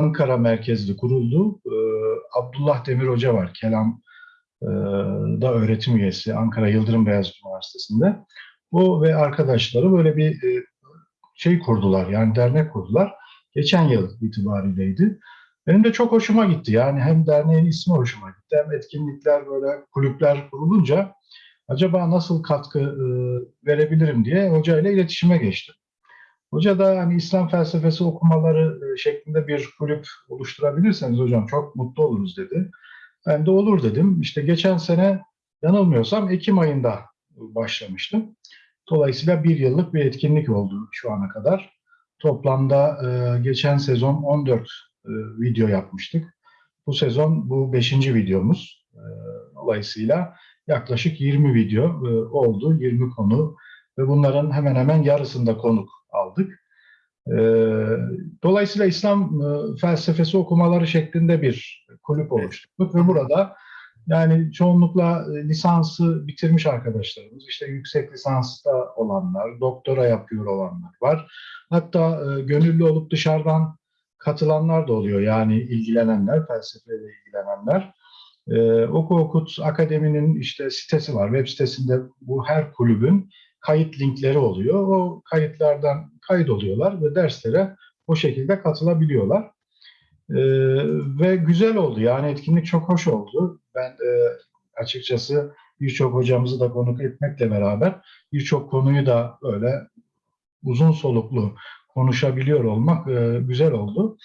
Ankara merkezli kuruldu. Ee, Abdullah Demir Hoca var. Kelam e, da öğretim üyesi Ankara Yıldırım Beyazıt Üniversitesi'nde. O ve arkadaşları böyle bir e, şey kurdular. Yani dernek kurdular. Geçen yıl itibariydi. Benim de çok hoşuma gitti. Yani hem derneğin ismi hoşuma gitti hem etkinlikler böyle kulüpler kurulunca acaba nasıl katkı e, verebilirim diye hocayla iletişime geçtim. Hoca da hani İslam felsefesi okumaları e, şeklinde bir kulüp oluşturabilirseniz hocam çok mutlu oluruz dedi. Ben de olur dedim. İşte geçen sene yanılmıyorsam Ekim ayında başlamıştım. Dolayısıyla bir yıllık bir etkinlik oldu şu ana kadar. Toplamda e, geçen sezon 14 e, video yapmıştık. Bu sezon bu 5. videomuz. E, dolayısıyla yaklaşık 20 video e, oldu, 20 konu ve bunların hemen hemen yarısında konuk aldık. E, dolayısıyla İslam e, felsefesi okumaları şeklinde bir kulüp oluşturduk ve burada yani çoğunlukla e, lisansı bitirmiş arkadaşlarımız, işte yüksek lisansta olanlar, doktora yapıyor olanlar var. Hatta e, gönüllü olup dışarıdan katılanlar da oluyor. Yani ilgilenenler, felsefeyle ilgilenenler. Ee, Oku Okut Akademi'nin işte sitesi var. Web sitesinde bu her kulübün kayıt linkleri oluyor. O kayıtlardan kayıt oluyorlar ve derslere o şekilde katılabiliyorlar. Ee, ve güzel oldu. Yani etkinlik çok hoş oldu. Ben e, açıkçası birçok hocamızı da konuk etmekle beraber birçok konuyu da böyle uzun soluklu konuşabiliyor olmak e, güzel oldu.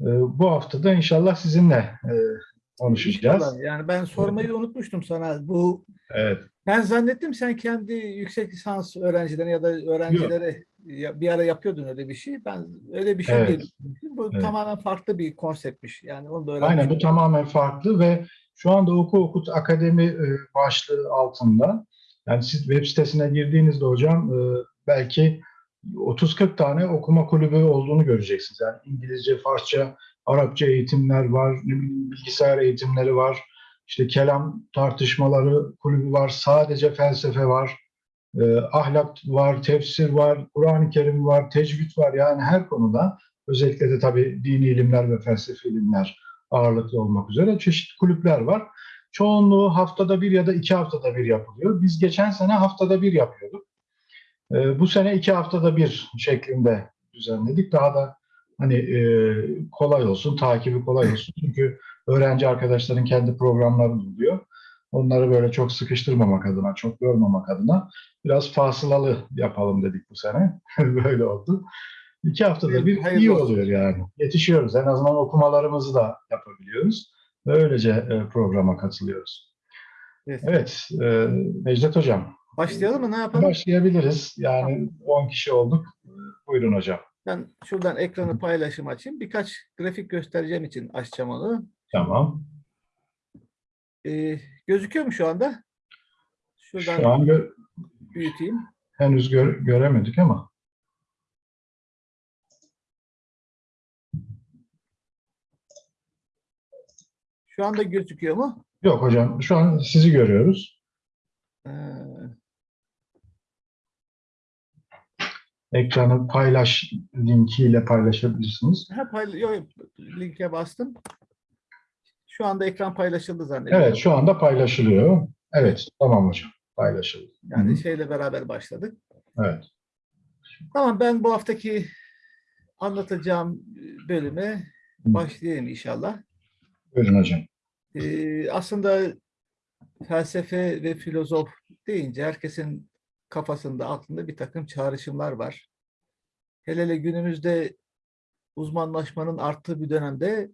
E, bu hafta da inşallah sizinle e, konuşacağız. İnşallah. Yani ben sormayı unutmuştum sana. Bu Evet. Ben zannettim sen kendi yüksek lisans öğrencilerine ya da öğrencilere ya- bir ara yapıyordun öyle bir şey. Ben öyle bir şey Evet. düşünmüştüm. Bu Evet. tamamen farklı bir konseptmiş. Yani onu da. Aynen bu tamamen farklı ve şu anda Oku Okut Akademi e, başlığı altında. Yani siz web sitesine girdiğinizde hocam e, belki 30-40 tane okuma kulübü olduğunu göreceksiniz. Yani İngilizce, Farsça, Arapça eğitimler var, ne bileyim, bilgisayar eğitimleri var, işte kelam tartışmaları kulübü var, sadece felsefe var, e, ahlak var, tefsir var, Kur'an-ı Kerim var, tecvid var. Yani her konuda özellikle de tabii dini ilimler ve felsefi ilimler ağırlıklı olmak üzere çeşitli kulüpler var. Çoğunluğu haftada bir ya da iki haftada bir yapılıyor. Biz geçen sene haftada bir yapıyorduk. Ee, bu sene iki haftada bir şeklinde düzenledik. Daha da hani e, kolay olsun, takibi kolay olsun. Çünkü öğrenci arkadaşların kendi programları oluyor. Onları böyle çok sıkıştırmamak adına, çok yormamak adına biraz fasılalı yapalım dedik bu sene. böyle oldu. İki haftada bir Hayırlı iyi oluyor yani. Yetişiyoruz. En azından okumalarımızı da yapabiliyoruz. Ve öylece e, programa katılıyoruz. Evet. Evet, e, Necdet Hocam. Başlayalım mı? Ne yapalım? Başlayabiliriz. Yani 10 kişi olduk. Buyurun hocam. Ben şuradan ekranı paylaşım açayım. Birkaç grafik göstereceğim için açacağım onu. Tamam. Ee, gözüküyor mu şu anda? Şuradan Şu an gö- büyüteyim. henüz gö- göremedik ama. Şu anda gözüküyor mu? Yok hocam, şu an sizi görüyoruz. Ee, Ekranı paylaş linkiyle paylaşabilirsiniz. Ha, payla- yok, yok, linke bastım. Şu anda ekran paylaşıldı zannediyorum. Evet, şu anda paylaşılıyor. Evet, tamam hocam. Paylaşıldı. Yani Hı hı. şeyle beraber başladık. Evet. Tamam ben bu haftaki anlatacağım bölüme başlayayım inşallah. Buyurun hocam. Ee, aslında felsefe ve filozof deyince herkesin kafasında, aklında bir takım çağrışımlar var. Hele hele günümüzde uzmanlaşmanın arttığı bir dönemde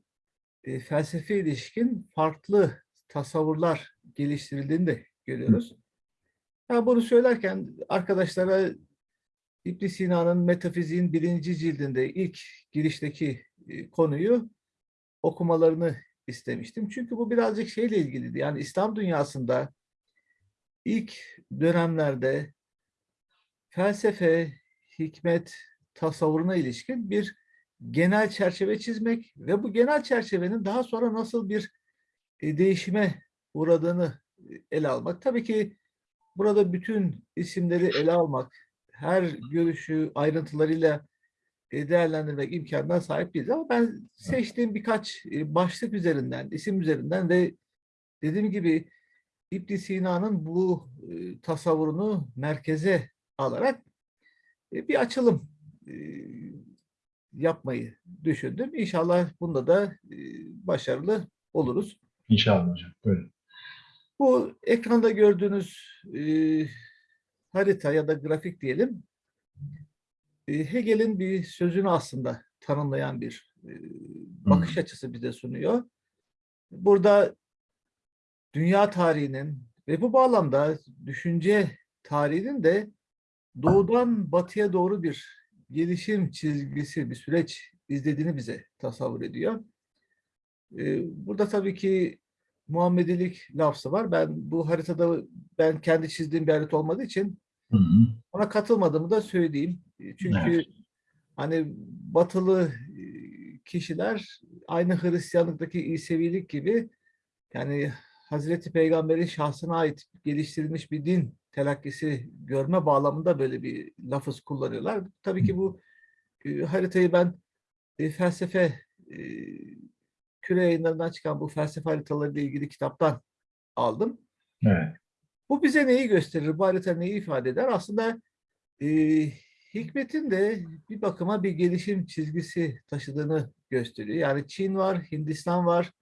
e, felsefe ilişkin farklı tasavvurlar geliştirildiğini de görüyoruz. Ben bunu söylerken arkadaşlara ibn Sina'nın Metafiziğin birinci cildinde ilk girişteki e, konuyu okumalarını istemiştim. Çünkü bu birazcık şeyle ilgiliydi. Yani İslam dünyasında ilk dönemlerde felsefe, hikmet, tasavvuruna ilişkin bir genel çerçeve çizmek ve bu genel çerçevenin daha sonra nasıl bir e, değişime uğradığını e, ele almak. Tabii ki burada bütün isimleri ele almak, her görüşü ayrıntılarıyla e, değerlendirmek imkanına sahip değiliz. Ama ben seçtiğim birkaç başlık üzerinden, isim üzerinden ve dediğim gibi ibn Sina'nın bu tasavvurunu merkeze alarak bir açılım yapmayı düşündüm. İnşallah bunda da e, başarılı oluruz. İnşallah hocam. Buyurun. Bu ekranda gördüğünüz e, harita ya da grafik diyelim, e, Hegel'in bir sözünü aslında tanımlayan bir e, bakış açısı bize sunuyor. Burada dünya tarihinin ve bu bağlamda düşünce tarihinin de doğudan batıya doğru bir gelişim çizgisi, bir süreç izlediğini bize tasavvur ediyor. E, Burada tabii ki Muhammedilik lafzı var. Ben bu haritada ben kendi çizdiğim bir harita olmadığı için Hı hı. ona katılmadığımı da söyleyeyim. E, Çünkü Evet. hani batılı e, kişiler aynı Hristiyanlıktaki İsevilik gibi yani Hazreti Peygamber'in şahsına ait geliştirilmiş bir din telakkisi görme bağlamında böyle bir lafız kullanıyorlar. Tabii ki bu e, haritayı ben e, felsefe e, küre yayınlarından çıkan bu felsefe haritaları ile ilgili kitaptan aldım. Evet. Bu bize neyi gösterir? Bu harita neyi ifade eder? Aslında e, hikmetin de bir bakıma bir gelişim çizgisi taşıdığını gösteriyor. Yani Çin var, Hindistan var,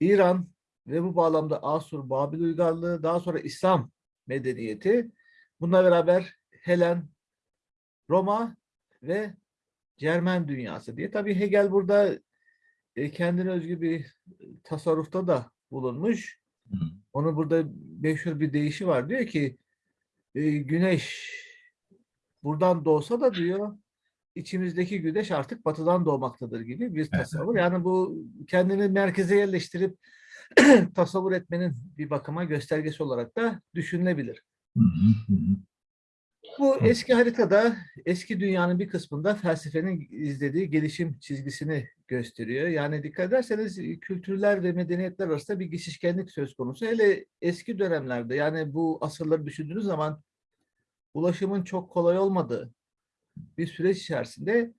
İran ve bu bağlamda Asur, Babil uygarlığı, daha sonra İslam medeniyeti. Bununla beraber Helen, Roma ve Cermen dünyası diye. Tabii Hegel burada e, kendine özgü bir tasarrufta da bulunmuş. Onun burada meşhur bir deyişi var. Diyor ki e, güneş buradan doğsa da diyor içimizdeki güneş artık batıdan doğmaktadır gibi bir tasavvur. Yani bu kendini merkeze yerleştirip tasavvur etmenin bir bakıma göstergesi olarak da düşünülebilir. Bu eski haritada eski dünyanın bir kısmında felsefenin izlediği gelişim çizgisini gösteriyor. Yani dikkat ederseniz e, kültürler ve medeniyetler arasında bir geçişkenlik söz konusu. Hele eski dönemlerde yani bu asırları düşündüğünüz zaman ulaşımın çok kolay olmadığı bir süreç içerisinde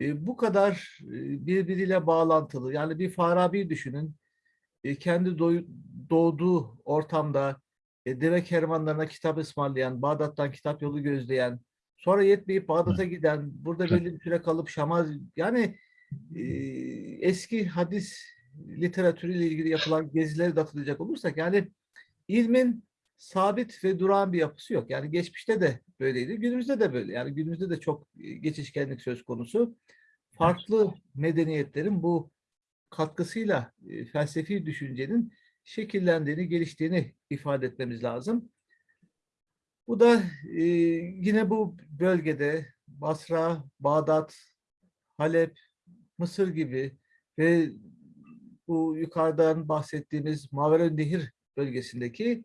e, bu kadar e, birbiriyle bağlantılı yani bir Farabi düşünün e, kendi doğduğu ortamda e, deve kervanlarına kitap ısmarlayan, Bağdat'tan kitap yolu gözleyen, sonra yetmeyip Bağdat'a giden, burada belli bir süre kalıp Şam'a yani e, eski hadis literatürüyle ilgili yapılan gezileri de hatırlayacak olursak yani ilmin sabit ve durağan bir yapısı yok. Yani geçmişte de böyleydi, günümüzde de böyle. Yani günümüzde de çok e, geçişkenlik söz konusu. Farklı medeniyetlerin bu katkısıyla e, felsefi düşüncenin şekillendiğini, geliştiğini ifade etmemiz lazım. Bu da e, yine bu bölgede Basra, Bağdat, Halep, Mısır gibi ve bu yukarıdan bahsettiğimiz Maveren Nehir bölgesindeki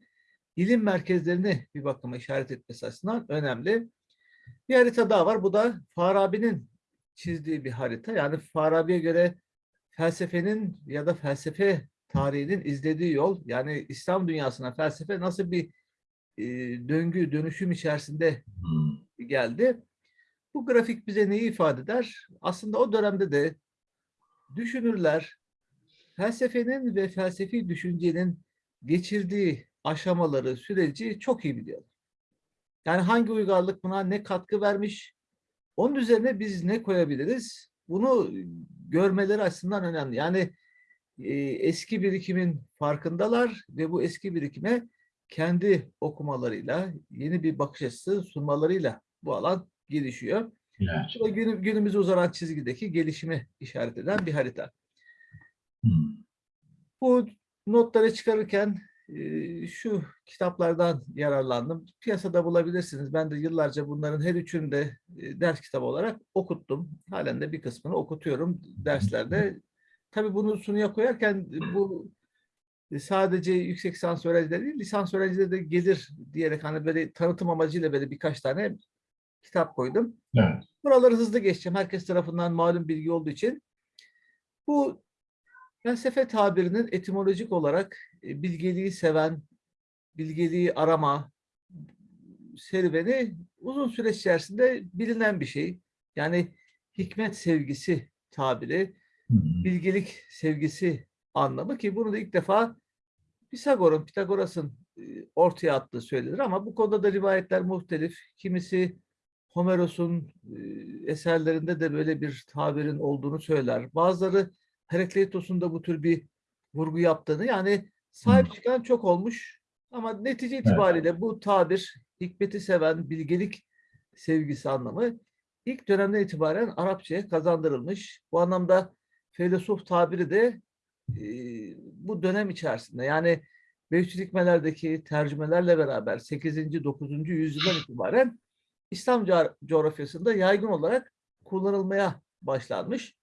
ilim merkezlerini bir bakıma işaret etmesi açısından önemli. Bir harita daha var. Bu da Farabi'nin çizdiği bir harita. Yani Farabi'ye göre felsefenin ya da felsefe tarihinin izlediği yol yani İslam dünyasına felsefe nasıl bir e, döngü, dönüşüm içerisinde Hı. geldi. Bu grafik bize neyi ifade eder? Aslında o dönemde de düşünürler felsefenin ve felsefi düşüncenin geçirdiği aşamaları, süreci çok iyi biliyorlar. Yani hangi uygarlık buna ne katkı vermiş, onun üzerine biz ne koyabiliriz? Bunu görmeleri açısından önemli. Yani e, eski birikimin farkındalar ve bu eski birikime kendi okumalarıyla, yeni bir bakış açısı sunmalarıyla bu alan gelişiyor. Evet. Bu da günü, günümüze uzanan çizgideki gelişimi işaret eden bir harita. Hı. Bu notları çıkarırken e, şu kitaplardan yararlandım. Piyasada bulabilirsiniz. Ben de yıllarca bunların her üçünü de ders kitabı olarak okuttum. Halen de bir kısmını okutuyorum derslerde. Tabii bunu sunuya koyarken bu sadece yüksek lisans öğrencileri değil, lisans öğrencileri de gelir diyerek hani böyle tanıtım amacıyla böyle birkaç tane kitap koydum. Evet. Buraları hızlı geçeceğim. Herkes tarafından malum bilgi olduğu için. Bu felsefe tabirinin etimolojik olarak e, bilgeliği seven, bilgeliği arama serüveni uzun süreç içerisinde bilinen bir şey. Yani hikmet sevgisi tabiri, hı. bilgelik sevgisi anlamı ki bunu da ilk defa Pisagor'un, Pitagoras'ın e, ortaya attığı söylenir ama bu konuda da rivayetler muhtelif. Kimisi Homeros'un e, eserlerinde de böyle bir tabirin olduğunu söyler. Bazıları Herakleitos'un da bu tür bir vurgu yaptığını yani sahip Hı. çıkan çok olmuş ama netice itibariyle bu tabir hikmeti seven, bilgelik sevgisi anlamı ilk dönemden itibaren Arapçaya kazandırılmış. Bu anlamda filosof tabiri de e, bu dönem içerisinde yani Beşiktaş hikmelerdeki tercümelerle beraber 8. 9. yüzyıldan itibaren İslam co- coğrafyasında yaygın olarak kullanılmaya başlanmış.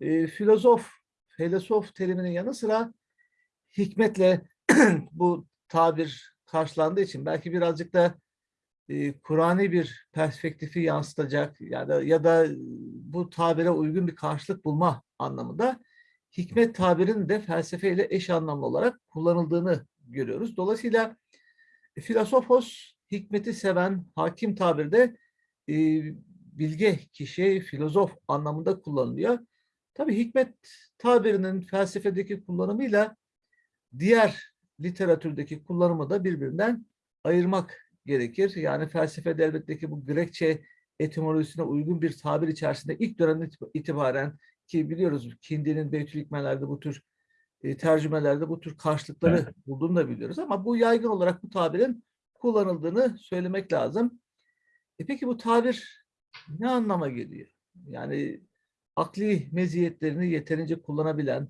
E, filozof, filosof teriminin yanı sıra hikmetle bu tabir karşılandığı için belki birazcık da e, Kur'an'i bir perspektifi yansıtacak ya da ya da bu tabire uygun bir karşılık bulma anlamında hikmet tabirinin de felsefeyle eş anlamlı olarak kullanıldığını görüyoruz. Dolayısıyla e, filosofos hikmeti seven hakim tabirde e, bilge kişi, filozof anlamında kullanılıyor. Tabii hikmet tabirinin felsefedeki kullanımıyla diğer literatürdeki kullanımı da birbirinden ayırmak gerekir. Yani felsefede elbette bu Grekçe etimolojisine uygun bir tabir içerisinde ilk dönemden itibaren ki biliyoruz Kindi'nin Beytül Hikmelerde bu tür e, tercümelerde bu tür karşılıkları bulduğunu da biliyoruz ama bu yaygın olarak bu tabirin kullanıldığını söylemek lazım. E peki bu tabir ne anlama geliyor? Yani akli meziyetlerini yeterince kullanabilen,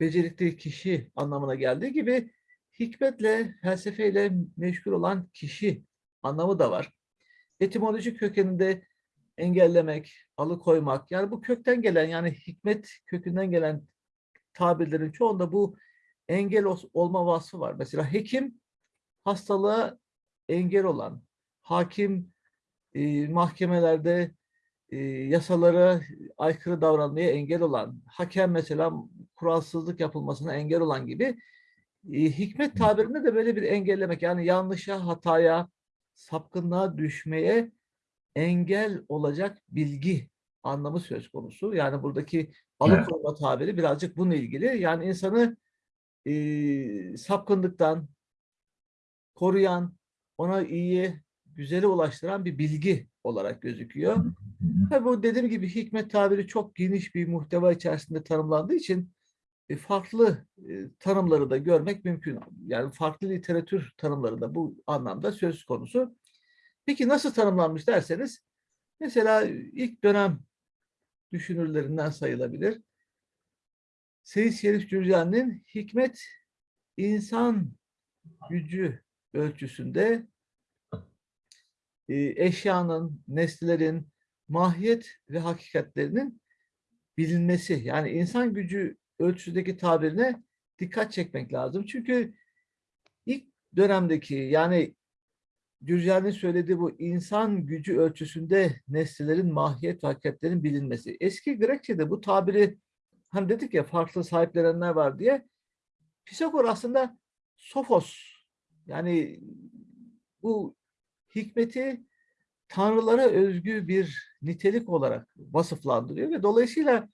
becerikli kişi anlamına geldiği gibi hikmetle, felsefeyle meşgul olan kişi anlamı da var. Etimolojik kökeninde engellemek, alıkoymak, yani bu kökten gelen yani hikmet kökünden gelen tabirlerin çoğunda bu engel ol- olma vasfı var. Mesela hekim hastalığa engel olan, hakim e, mahkemelerde e, yasalara aykırı davranmaya engel olan, hakem mesela kuralsızlık yapılmasına engel olan gibi hikmet tabirinde de böyle bir engellemek yani yanlışa, hataya, sapkınlığa düşmeye engel olacak bilgi anlamı söz konusu. Yani buradaki alıkoyma tabiri birazcık bununla ilgili. Yani insanı e, sapkınlıktan koruyan, ona iyiye, güzele ulaştıran bir bilgi olarak gözüküyor. Tabii bu dediğim gibi hikmet tabiri çok geniş bir muhteva içerisinde tanımlandığı için farklı e, tanımları da görmek mümkün. Yani farklı literatür tanımları da bu anlamda söz konusu. Peki nasıl tanımlanmış derseniz, mesela ilk dönem düşünürlerinden sayılabilir. Seyyid Şerif Cürcani'nin hikmet insan gücü ölçüsünde e, eşyanın, nesnelerin mahiyet ve hakikatlerinin bilinmesi. Yani insan gücü ölçüsündeki tabirine dikkat çekmek lazım. Çünkü ilk dönemdeki yani Gürcan'ın söylediği bu insan gücü ölçüsünde nesnelerin mahiyet ve hakikatlerin bilinmesi. Eski Grekçe'de bu tabiri hani dedik ya farklı sahiplenenler var diye Pisagor aslında sofos yani bu hikmeti tanrılara özgü bir nitelik olarak vasıflandırıyor ve dolayısıyla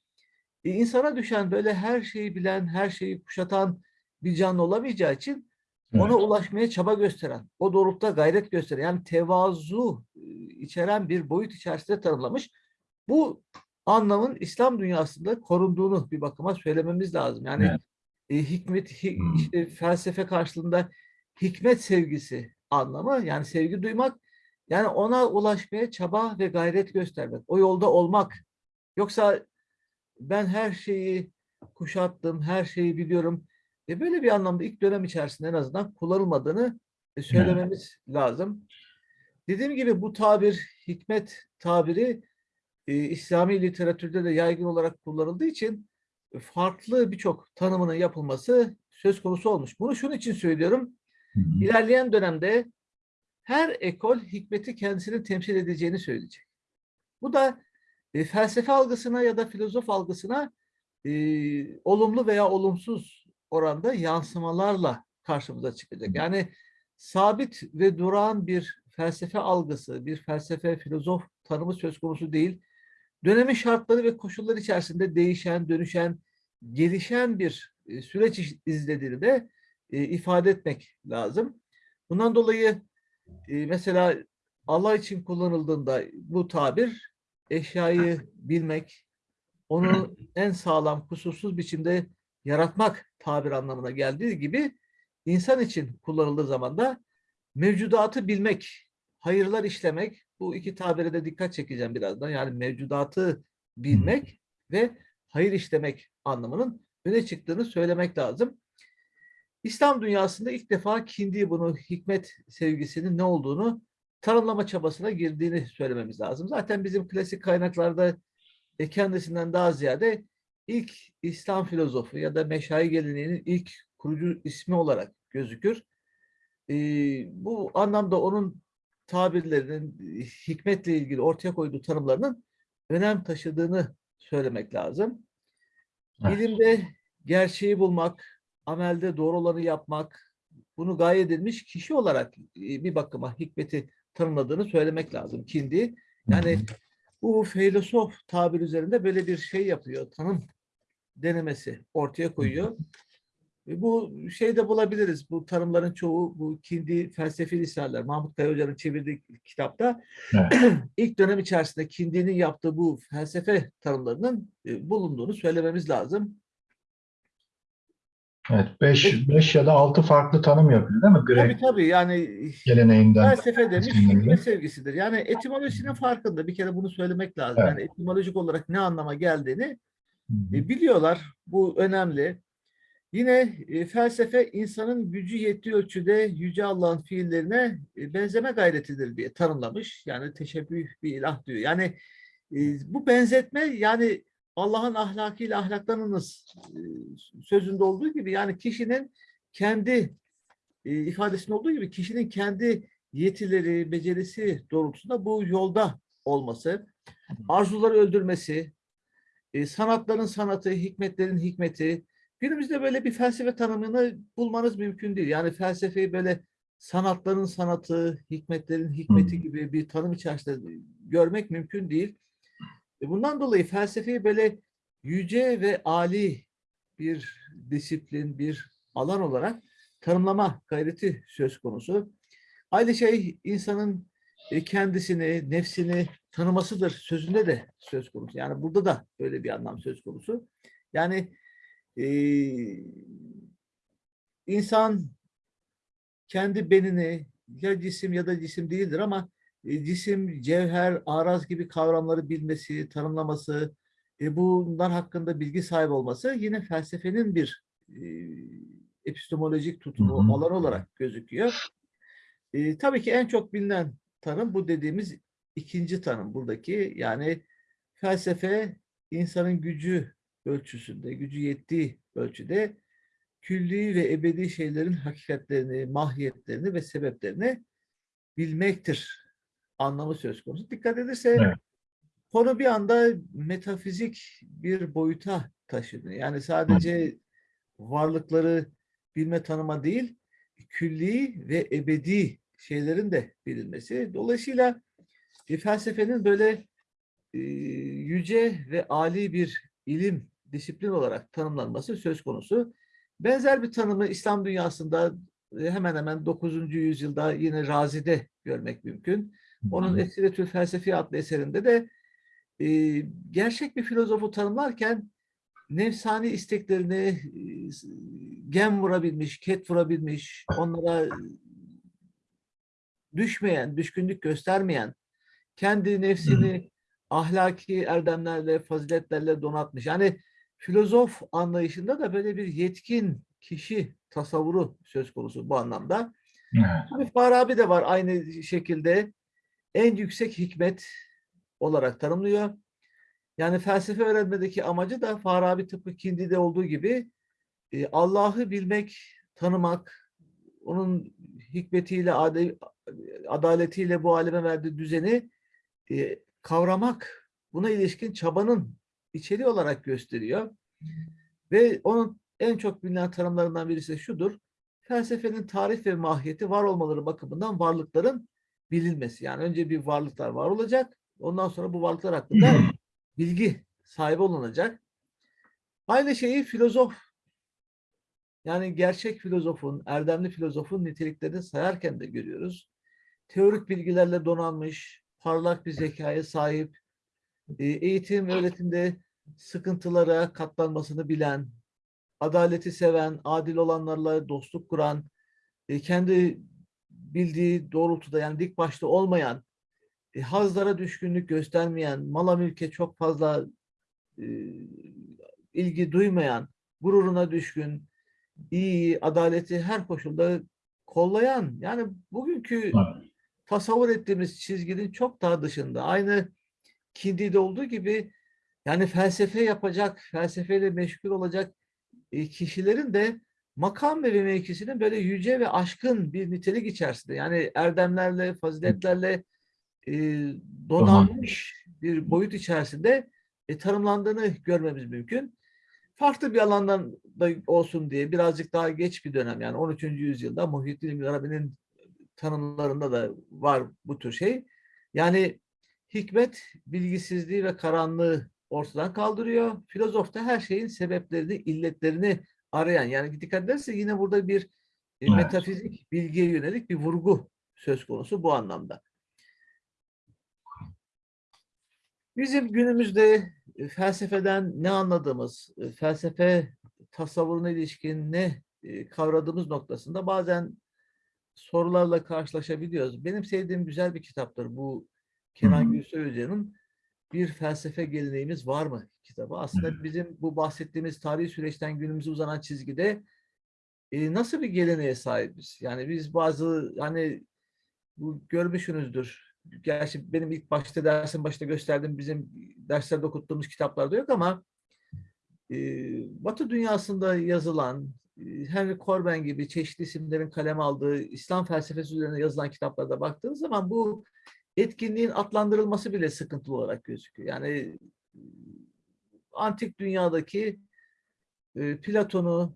e, insana düşen böyle her şeyi bilen, her şeyi kuşatan bir canlı olamayacağı için ona Evet. ulaşmaya çaba gösteren, o doğrultuda gayret gösteren, yani tevazu e, içeren bir boyut içerisinde tanımlamış. Bu anlamın İslam dünyasında korunduğunu bir bakıma söylememiz lazım. Yani Evet. e, hikmet, hi- Hmm. işte felsefe karşılığında hikmet sevgisi anlamı, yani sevgi duymak, yani ona ulaşmaya çaba ve gayret göstermek, o yolda olmak. Yoksa ben her şeyi kuşattım, her şeyi biliyorum. E böyle bir anlamda ilk dönem içerisinde en azından kullanılmadığını e, söylememiz lazım. Dediğim gibi bu tabir, hikmet tabiri e, İslami literatürde de yaygın olarak kullanıldığı için e, farklı birçok tanımının yapılması söz konusu olmuş. Bunu şunun için söylüyorum. İlerleyen dönemde her ekol hikmeti kendisini temsil edeceğini söyleyecek. Bu da e, felsefe algısına ya da filozof algısına e, olumlu veya olumsuz oranda yansımalarla karşımıza çıkacak. Yani sabit ve durağan bir felsefe algısı, bir felsefe, filozof tanımı söz konusu değil. dönemin şartları ve koşulları içerisinde değişen, dönüşen, gelişen bir e, süreç izlediğini de e, ifade etmek lazım. Bundan dolayı e, mesela Allah için kullanıldığında bu tabir eşyayı bilmek, onu en sağlam, kusursuz biçimde yaratmak tabir anlamına geldiği gibi insan için kullanıldığı zaman da mevcudatı bilmek, hayırlar işlemek, bu iki tabire de dikkat çekeceğim birazdan. Yani mevcudatı bilmek ve hayır işlemek anlamının öne çıktığını söylemek lazım. İslam dünyasında ilk defa kindi bunu hikmet sevgisinin ne olduğunu tanımlama çabasına girdiğini söylememiz lazım. Zaten bizim klasik kaynaklarda e, kendisinden daha ziyade ilk İslam filozofu ya da meşayi geleneğinin ilk kurucu ismi olarak gözükür. E, bu anlamda onun tabirlerinin hikmetle ilgili ortaya koyduğu tanımlarının önem taşıdığını söylemek lazım. Evet. İlimde gerçeği bulmak, amelde doğru olanı yapmak, bunu gaye edilmiş kişi olarak e, bir bakıma hikmeti tanımladığını söylemek lazım. Kindi yani bu filozof tabir üzerinde böyle bir şey yapıyor, tanım denemesi ortaya koyuyor. E, Bu şeyde bulabiliriz. Bu tanımların çoğu bu Kindi felsefi liseler, Mahmut Kaya Hoca'nın çevirdiği kitapta Evet. ilk dönem içerisinde Kindi'nin yaptığı bu felsefe tanımlarının e, bulunduğunu söylememiz lazım. Evet, 5 5 ya da 6 farklı tanım yapıyor değil mi? Tabii Grek tabii yani geleneğinden. felsefe demiş hikmet sevgisidir. Yani etimolojisinin farkında bir kere bunu söylemek lazım. Evet. Yani etimolojik olarak ne anlama geldiğini Hı hı. E, biliyorlar. Bu önemli. Yine e, felsefe insanın gücü yettiği ölçüde Yüce Allah'ın fiillerine e, benzeme gayretidir diye tanımlamış. Yani teşebbüh bir ilah diyor. Yani bu benzetme yani Allah'ın ahlakıyla ahlaklanınız e, sözünde olduğu gibi yani kişinin kendi e, ifadesinde olduğu gibi kişinin kendi yetileri, becerisi doğrultusunda bu yolda olması, arzuları öldürmesi, e, sanatların sanatı, hikmetlerin hikmeti. Günümüzde böyle bir felsefe tanımını bulmanız mümkün değil. Yani felsefeyi böyle sanatların sanatı, hikmetlerin hikmeti gibi bir tanım içerisinde görmek mümkün değil. E, Bundan dolayı felsefeyi böyle yüce ve ali bir disiplin, bir alan olarak tanımlama gayreti söz konusu. Aynı şey insanın e, kendisini, nefsini tanımasıdır sözünde de söz konusu. Yani burada da böyle bir anlam söz konusu. Yani e, insan kendi benini ya cisim ya da cisim değildir ama cisim, cevher, araz gibi kavramları bilmesi, tanımlaması, e, bunlar hakkında bilgi sahibi olması yine felsefenin bir e, epistemolojik tutumu, Hı hı. alan olarak gözüküyor. E, tabii ki en çok bilinen tanım bu dediğimiz ikinci tanım buradaki. Yani felsefe insanın gücü ölçüsünde, gücü yettiği ölçüde külli ve ebedi şeylerin hakikatlerini, mahiyetlerini ve sebeplerini bilmektir anlamı söz konusu. Dikkat edilse Evet. konu bir anda metafizik bir boyuta taşınıyor. Yani sadece varlıkları bilme tanıma değil, külli ve ebedi şeylerin de bilinmesi. Dolayısıyla e, felsefenin böyle e, yüce ve ali bir ilim, disiplin olarak tanımlanması söz konusu. Benzer bir tanımı İslam dünyasında hemen hemen 9. yüzyılda yine Razi'de görmek mümkün. Onun Esiretül Felsefi adlı eserinde de e, gerçek bir filozofu tanımlarken nefsani isteklerini gem vurabilmiş, ket vurabilmiş, onlara düşmeyen, düşkünlük göstermeyen, kendi nefsini ahlaki erdemlerle, faziletlerle donatmış. Yani filozof anlayışında da böyle bir yetkin kişi tasavvuru söz konusu bu anlamda. Evet. Tabii Farabi de var aynı şekilde en yüksek hikmet olarak tanımlıyor. Yani felsefe öğrenmedeki amacı da Farabi tıpkı Kindi'de olduğu gibi e, Allah'ı bilmek, tanımak, onun hikmetiyle, adaletiyle bu aleme verdiği düzeni e, kavramak, buna ilişkin çabanın içeriği olarak gösteriyor. Ve onun en çok bilinen tanımlarından birisi şudur. Felsefenin tarih ve mahiyeti var olmaları bakımından varlıkların bilinmesi. Yani önce bir varlıklar var olacak. Ondan sonra bu varlıklar hakkında bilgi sahibi olunacak. Aynı şeyi filozof yani gerçek filozofun, erdemli filozofun niteliklerini sayarken de görüyoruz. Teorik bilgilerle donanmış, parlak bir zekaya sahip, e, eğitim, öğretimde sıkıntılara katlanmasını bilen, adaleti seven, adil olanlarla dostluk kuran, e, kendi bildiği doğrultuda yani dik başta olmayan, e, hazlara düşkünlük göstermeyen, mala mülke çok fazla e, ilgi duymayan, gururuna düşkün, iyi, adaleti her koşulda kollayan, yani bugünkü Evet. tasavvur ettiğimiz çizginin çok daha dışında. Aynı Kindi'de olduğu gibi yani felsefe yapacak, felsefeyle meşgul olacak e, kişilerin de makam ve mevkisinin böyle yüce ve aşkın bir nitelik içerisinde. Yani erdemlerle, faziletlerle e, donanmış bir boyut içerisinde e, tanımlandığını görmemiz mümkün. Farklı bir alandan da olsun diye birazcık daha geç bir dönem yani 13. yüzyılda Muhyiddin Arabi'nin tanımlarında da var bu tür şey. Yani hikmet bilgisizliği ve karanlığı ortadan kaldırıyor. Filozof da her şeyin sebeplerini, illetlerini arayan. Yani dikkat ederse yine burada bir e, Evet. metafizik bilgiye yönelik bir vurgu söz konusu bu anlamda. Bizim günümüzde e, felsefeden ne anladığımız, e, felsefe tasavvuruna ilişkin ne kavradığımız noktasında bazen sorularla karşılaşabiliyoruz. Benim sevdiğim güzel bir kitaptır bu Kenan. Gülsoy Hoca'nın Bir Felsefe Geleneğimiz Var mı kitabı. Aslında bizim bu bahsettiğimiz tarihi süreçten günümüze uzanan çizgide e, nasıl bir geleneğe sahibiz? Yani biz bazı hani bu görmüşsünüzdür. Gerçi benim ilk başta dersin başta gösterdiğim bizim derslerde okuttuğumuz kitaplarda yok ama e, Batı dünyasında yazılan e, Henry Corbin gibi çeşitli isimlerin kaleme aldığı İslam felsefesi üzerine yazılan kitaplarda baktığınız zaman bu etkinliğin adlandırılması bile sıkıntılı olarak gözüküyor. Yani antik dünyadaki e, Platon'u,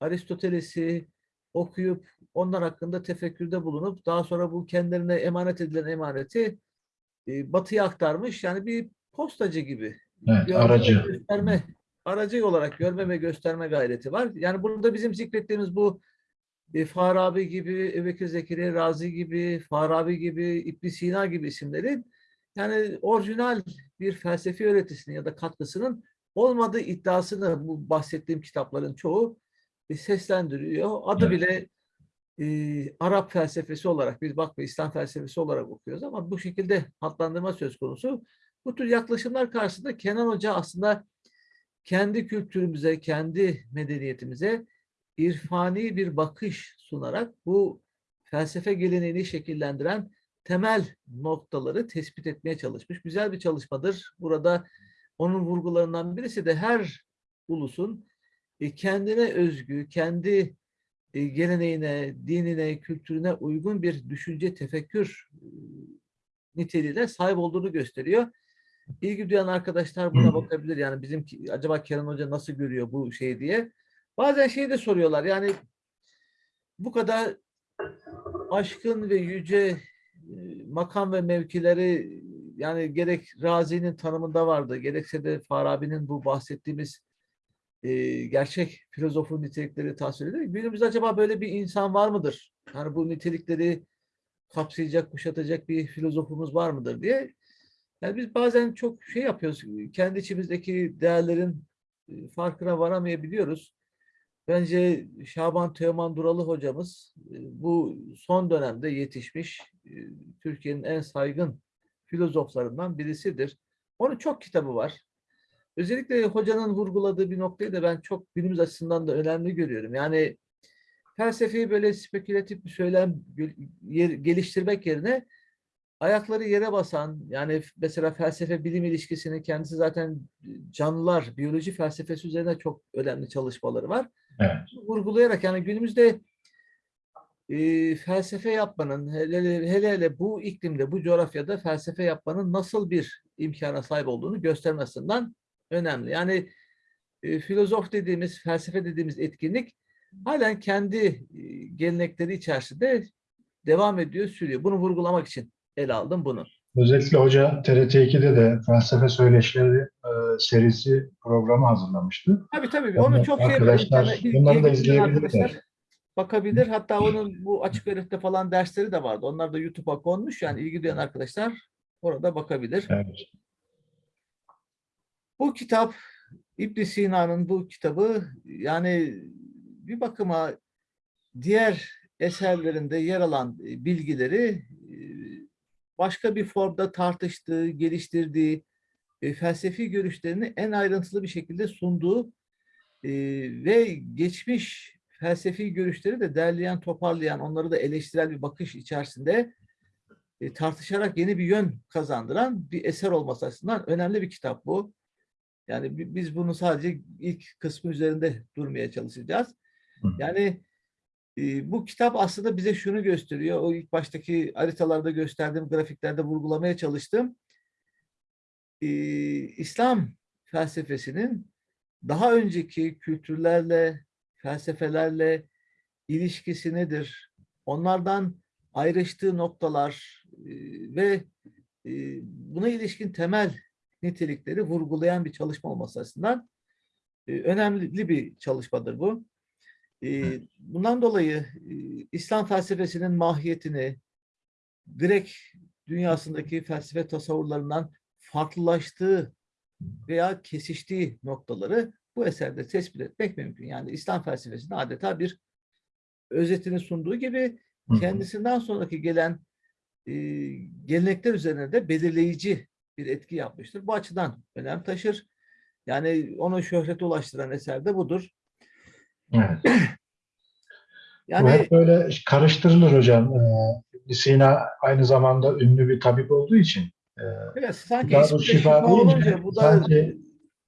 Aristoteles'i okuyup onlar hakkında tefekkürde bulunup daha sonra bu kendilerine emanet edilen emaneti e, batıya aktarmış. Yani bir postacı gibi. Evet, görme aracı. Gösterme, aracı olarak görme ve gösterme gayreti var. Yani burada bizim zikrettiğimiz bu e, Farabi gibi, Ebubekir Zekeriya Razi gibi, Farabi gibi, İbn Sina gibi isimlerin yani orijinal bir felsefi öğretisinin ya da katkısının olmadığı iddiasını bu bahsettiğim kitapların çoğu e, seslendiriyor. Adı Evet. bile e, Arap felsefesi olarak biz bak ve İslam felsefesi olarak okuyoruz ama bu şekilde adlandırma söz konusu. Bu tür yaklaşımlar karşısında Kenan Hoca aslında kendi kültürümüze, kendi medeniyetimize irfani bir bakış sunarak bu felsefe geleneğini şekillendiren temel noktaları tespit etmeye çalışmış. Güzel bir çalışmadır. Burada onun vurgularından birisi de her ulusun e, kendine özgü, kendi e, geleneğine, dinine, kültürüne uygun bir düşünce, tefekkür e, niteliğine sahip olduğunu gösteriyor. İlgi duyan arkadaşlar buna bakabilir. Yani bizim acaba Kenan Hoca nasıl görüyor bu şeyi diye. Bazen şey de soruyorlar. Yani bu kadar aşkın ve yüce e, makam ve mevkileri yani gerek Razi'nin tanımında vardı, gerekse de Farabi'nin bu bahsettiğimiz e, gerçek filozofun nitelikleri tasvir ediyor. Günümüzde acaba böyle bir insan var mıdır? Yani bu nitelikleri kapsayacak, kuşatacak bir filozofumuz var mıdır diye. Yani biz bazen çok şey yapıyoruz, kendi içimizdeki değerlerin e, farkına varamayabiliyoruz. Bence Şaban Teoman Duralı hocamız e, bu son dönemde yetişmiş e, Türkiye'nin en saygın filozoflarından birisidir. Onun çok kitabı var. Özellikle hocanın vurguladığı bir noktayı da ben çok günümüz açısından da önemli görüyorum. Yani felsefeyi böyle spekülatif bir söylem geliştirmek yerine ayakları yere basan yani mesela felsefe bilim ilişkisini kendisi zaten canlılar biyoloji felsefesi üzerine çok önemli çalışmaları var. Evet. Vurgulayarak yani günümüzde e, felsefe yapmanın hele, hele hele hele bu iklimde bu coğrafyada felsefe yapmanın nasıl bir imkana sahip olduğunu göstermesinden önemli. Yani e, filozof dediğimiz felsefe dediğimiz etkinlik halen kendi e, gelenekleri içerisinde devam ediyor, sürüyor. Bunu vurgulamak için ele aldım bunu. Özellikle hoca TRT2'de de felsefe söyleşileri e, serisi programı hazırlamıştı. Tabii tabii. Onu Onu çok şey arkadaşlar, internet- bunları da izleyebilirler. Bakabilir. Hatta onun bu açık öğretimde falan dersleri de vardı. Onlar da YouTube'a konmuş. Yani ilgi duyan arkadaşlar orada bakabilir. Evet. Bu kitap İbn Sina'nın bu kitabı yani bir bakıma diğer eserlerinde yer alan bilgileri başka bir formda tartıştığı, geliştirdiği, e, felsefi görüşlerini en ayrıntılı bir şekilde sunduğu e, ve geçmiş felsefi görüşleri de derleyen, toparlayan, onları da eleştirel bir bakış içerisinde e, tartışarak yeni bir yön kazandıran bir eser olması açısından önemli bir kitap bu. Yani bi- biz bunu sadece ilk kısmı üzerinde durmaya çalışacağız. Yani bu kitap aslında bize şunu gösteriyor. O ilk baştaki haritalarda gösterdiğim grafiklerde vurgulamaya çalıştım. İslam felsefesinin daha önceki kültürlerle, felsefelerle ilişkisi nedir? Onlardan ayrıştığı noktalar ve buna ilişkin temel nitelikleri vurgulayan bir çalışma olması açısından önemli bir çalışmadır bu. Bundan dolayı İslam felsefesinin mahiyetini Grek dünyasındaki felsefe tasavvurlarından farklılaştığı veya kesiştiği noktaları bu eserde tespit etmek mümkün. Yani İslam felsefesinin adeta bir özetini sunduğu gibi kendisinden sonraki gelen e, gelenekler üzerine de belirleyici bir etki yapmıştır. Bu açıdan önem taşır. Yani onu şöhrete ulaştıran eser de budur. Evet. Bu Yani hep böyle karıştırılır hocam. Ee, Sina aynı zamanda ünlü bir tabip olduğu için e, evet, sanki de Şifa şifa olunca bu da sanki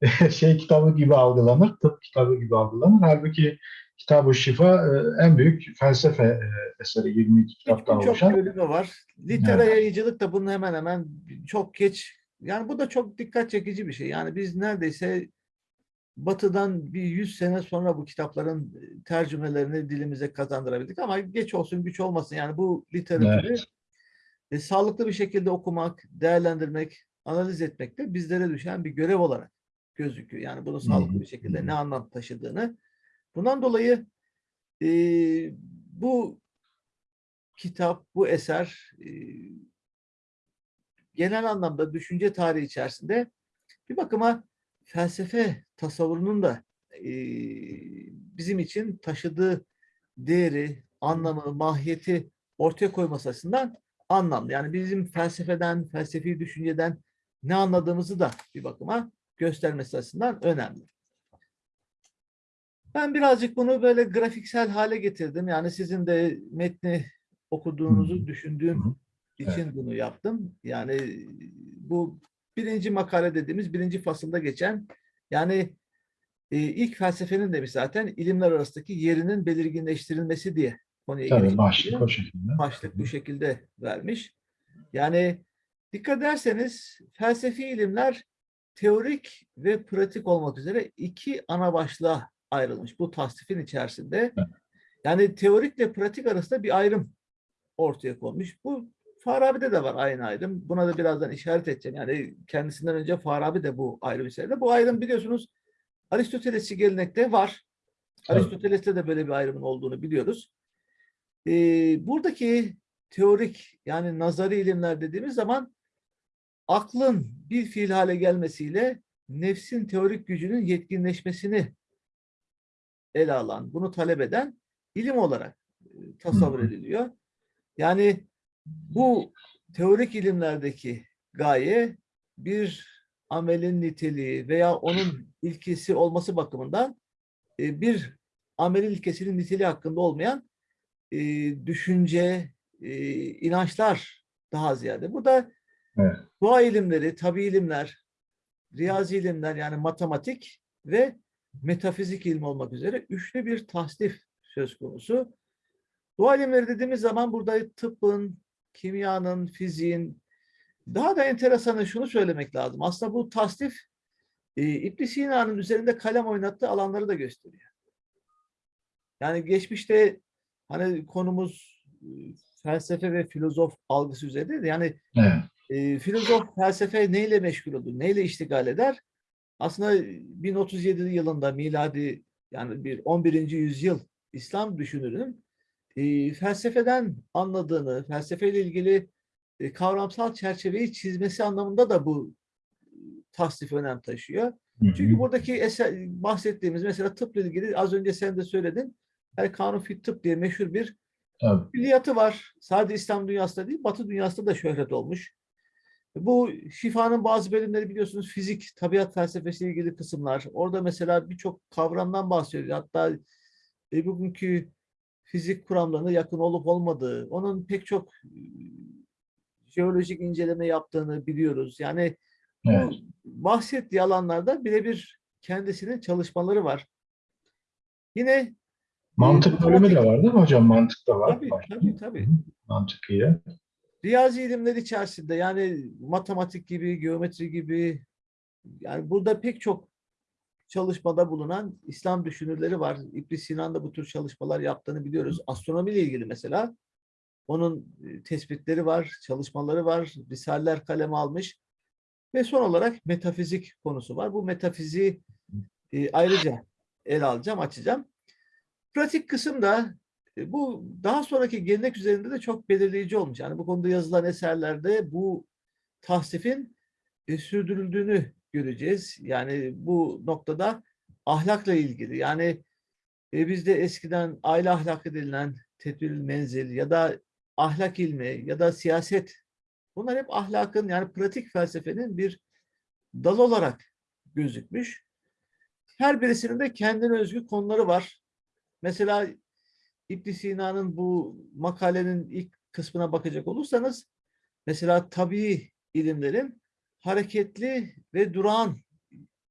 şey kitabı gibi algılanır, tıp kitabı gibi algılanır. Halbuki Kitab-ı Şifa e, en büyük felsefe e, eseri 22 kitaptan oluşan. bölümü var. Litera yayıcılık da bunun hemen hemen çok geç. Yani bu da çok dikkat çekici bir şey. Yani biz neredeyse Batı'dan bir 100 sene sonra bu kitapların e, tercümelerini dilimize kazandırabildik ama geç olsun güç olmasın. Yani bu literatürü Evet. e, sağlıklı bir şekilde okumak, değerlendirmek, analiz etmek de bizlere düşen bir görev olarak gözüküyor. Yani bunu sağlıklı bir şekilde ne anlam taşıdığını. Bundan dolayı e, bu kitap, bu eser e, genel anlamda düşünce tarihi içerisinde bir bakıma felsefe tasavvurunun da e, bizim için taşıdığı değeri, anlamı, mahiyeti ortaya koyması açısından anlamlı. Yani bizim felsefeden, felsefi düşünceden ne anladığımızı da bir bakıma göstermesi açısından önemli. Ben birazcık bunu böyle grafiksel hale getirdim. Yani sizin de metni okuduğunuzu düşündüğüm için bunu yaptım. Yani bu birinci makale dediğimiz birinci fasılda geçen yani e, ilk felsefenin demiş zaten ilimler arasındaki yerinin belirginleştirilmesi diye konuya Tabii başlık o şekilde. başlık bu şekilde vermiş. Yani dikkat ederseniz felsefi ilimler teorik ve pratik olmak üzere iki ana başlığa ayrılmış bu tasnifin içerisinde. Evet. Yani teorikle pratik arasında bir ayrım ortaya konmuş. Bu Farabi'de de var aynı ayrım. Buna da birazdan işaret edeceğim. Yani kendisinden önce Farabi de bu ayrım içerisinde. Bu ayrım biliyorsunuz Aristotelesçi gelenekte var. Aristoteles'te de böyle bir ayrımın olduğunu biliyoruz. Ee, buradaki teorik yani nazari ilimler dediğimiz zaman aklın bir fiil hale gelmesiyle nefsin teorik gücünün yetkinleşmesini ele alan, bunu talep eden ilim olarak e, tasavvur ediliyor. Yani bu teorik ilimlerdeki gaye bir amelin niteliği veya onun ilkesi olması bakımından e, bir amelin ilkesinin niteliği hakkında olmayan e, düşünce, e, inançlar daha ziyade. Burada Evet. doğa ilimleri, tabi ilimler, riyazi ilimler yani matematik ve metafizik ilmi olmak üzere üçlü bir tasnif söz konusu. Doğa ilimleri dediğimiz zaman burada tıbbın, kimyanın, fiziğin, daha da enteresanı şunu söylemek lazım. Aslında bu tasnif e, İbn Sina'nın üzerinde kalem oynattığı alanları da gösteriyor. Yani geçmişte hani konumuz e, felsefe ve filozof algısı üzerinde yani Evet. e, filozof felsefe neyle meşgul olur, neyle iştigal eder? Aslında 1037 yılında miladi yani bir 11. yüzyıl İslam düşünürünün e, felsefeden anladığını, felsefeyle ilgili e, kavramsal çerçeveyi çizmesi anlamında da bu tasnif önem taşıyor. Çünkü buradaki eser, bahsettiğimiz mesela tıpla ilgili az önce sen de söyledin. El Kanun Fit Tıp diye meşhur bir Tabii. külliyatı var. Sadece İslam dünyasında değil, Batı dünyasında da şöhret olmuş. Bu şifanın bazı bölümleri biliyorsunuz fizik, tabiat felsefesiyle ilgili kısımlar. Orada mesela birçok kavramdan bahsediyor. Hatta e, bugünkü fizik kuramlarına yakın olup olmadığı, onun pek çok e, jeolojik inceleme yaptığını biliyoruz. Yani Evet. bahsettiği alanlarda birebir kendisinin çalışmaları var. Yine Mantık bölümü de var değil mi hocam? Mantık da var. tabii, tabii, tabii. Mantık iyi. Riyazi ilimler içerisinde yani matematik gibi, geometri gibi yani burada pek çok çalışmada bulunan İslam düşünürleri var. İbn Sinan da bu tür çalışmalar yaptığını biliyoruz. Astronomiyle ilgili mesela onun e, tespitleri var, çalışmaları var, risaleler kaleme almış. Ve son olarak metafizik konusu var. Bu metafiziği e, ayrıca ele alacağım, açacağım. Pratik kısımda e, bu daha sonraki gelenek üzerinde de çok belirleyici olmuş. Yani bu konuda yazılan eserlerde bu tahsifin sürdürüldüğünü göreceğiz. Yani bu noktada ahlakla ilgili yani e, bizde eskiden aile ahlakı denilen tedbir menzil ya da ahlak ilmi ya da siyaset bunlar hep ahlakın yani pratik felsefenin bir dalı olarak gözükmüş. Her birisinin de kendine özgü konuları var. Mesela İbn Sina'nın bu makalenin ilk kısmına bakacak olursanız mesela tabii ilimlerin hareketli ve durağan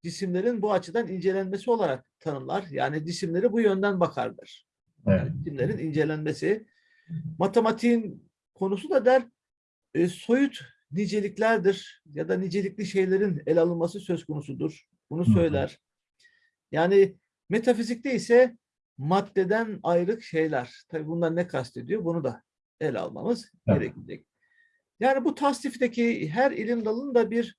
cisimlerin bu açıdan incelenmesi olarak tanımlar. Yani cisimleri bu yönden bakarlar. Evet. Yani cisimlerin incelenmesi. Matematiğin konusu da der e, soyut niceliklerdir ya da nicelikli şeylerin ele alınması söz konusudur. Bunu söyler. Yani metafizikte ise maddeden ayrık şeyler. Tabii bunlar ne kastediyor? Bunu da ele almamız Evet. gerekecek. Yani bu tasnifteki her ilim dalının da bir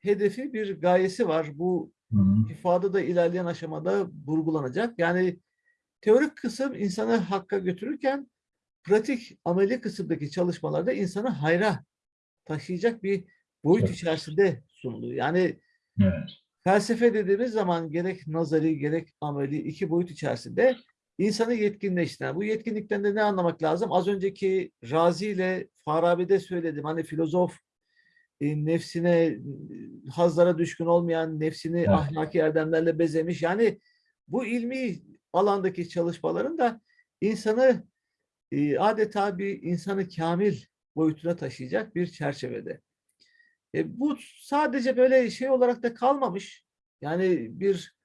hedefi, bir gayesi var. Bu hı. ifade da ilerleyen aşamada vurgulanacak. Yani teorik kısım insanı hakka götürürken pratik ameli kısımdaki çalışmalarda insanı hayra taşıyacak bir boyut Evet. içerisinde sunuluyor. Yani Evet. felsefe dediğimiz zaman gerek nazari gerek ameli iki boyut içerisinde insanı yetkinleştiren. Bu yetkinlikten de ne anlamak lazım? Az önceki Razi ile Farabi'de söyledim. Hani filozof e, nefsine, e, hazlara düşkün olmayan, nefsini Evet. ahlaki erdemlerle bezemiş. Yani bu ilmi alandaki çalışmaların da insanı e, adeta bir insanı kamil boyutuna taşıyacak bir çerçevede. E, bu sadece böyle şey olarak da kalmamış. Yani bir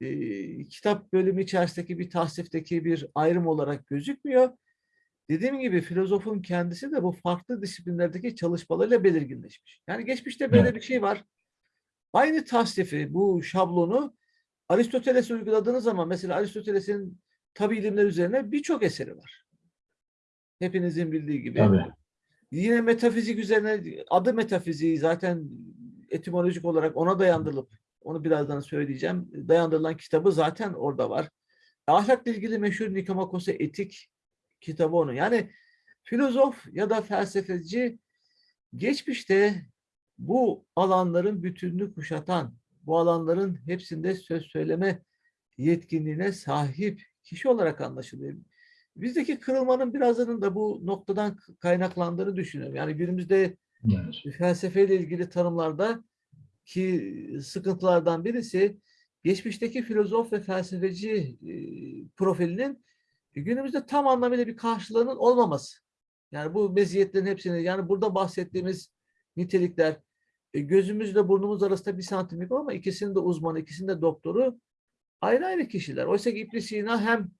e, kitap bölümü içerisindeki bir tahsifteki bir ayrım olarak gözükmüyor. Dediğim gibi filozofun kendisi de bu farklı disiplinlerdeki çalışmalarıyla belirginleşmiş. Yani geçmişte böyle bir şey var. Aynı tasnifi, bu şablonu Aristoteles'e uyguladığınız zaman mesela Aristoteles'in tabi ilimler üzerine birçok eseri var. Hepinizin bildiği gibi. Tabii. Yine metafizik üzerine adı metafiziği zaten etimolojik olarak ona dayandırılıp onu birazdan söyleyeceğim. Dayandırılan kitabı zaten orada var. Ahlakla ilgili meşhur Nikomakos'a etik kitabı onun. Yani filozof ya da felsefeci geçmişte bu alanların bütününü kuşatan, bu alanların hepsinde söz söyleme yetkinliğine sahip kişi olarak anlaşılıyor. Bizdeki kırılmanın birazının da bu noktadan kaynaklandığını düşünüyorum. Yani günümüzde Evet. felsefeyle ilgili tanımlarda ki sıkıntılardan birisi geçmişteki filozof ve felsefeci e, profilinin günümüzde tam anlamıyla bir karşılığının olmaması. Yani bu meziyetlerin hepsini yani burada bahsettiğimiz nitelikler e, gözümüzle burnumuz arasında bir santimlik ama ikisinin de uzmanı, ikisinin de doktoru ayrı ayrı kişiler. Oysa ki İbn Sina hem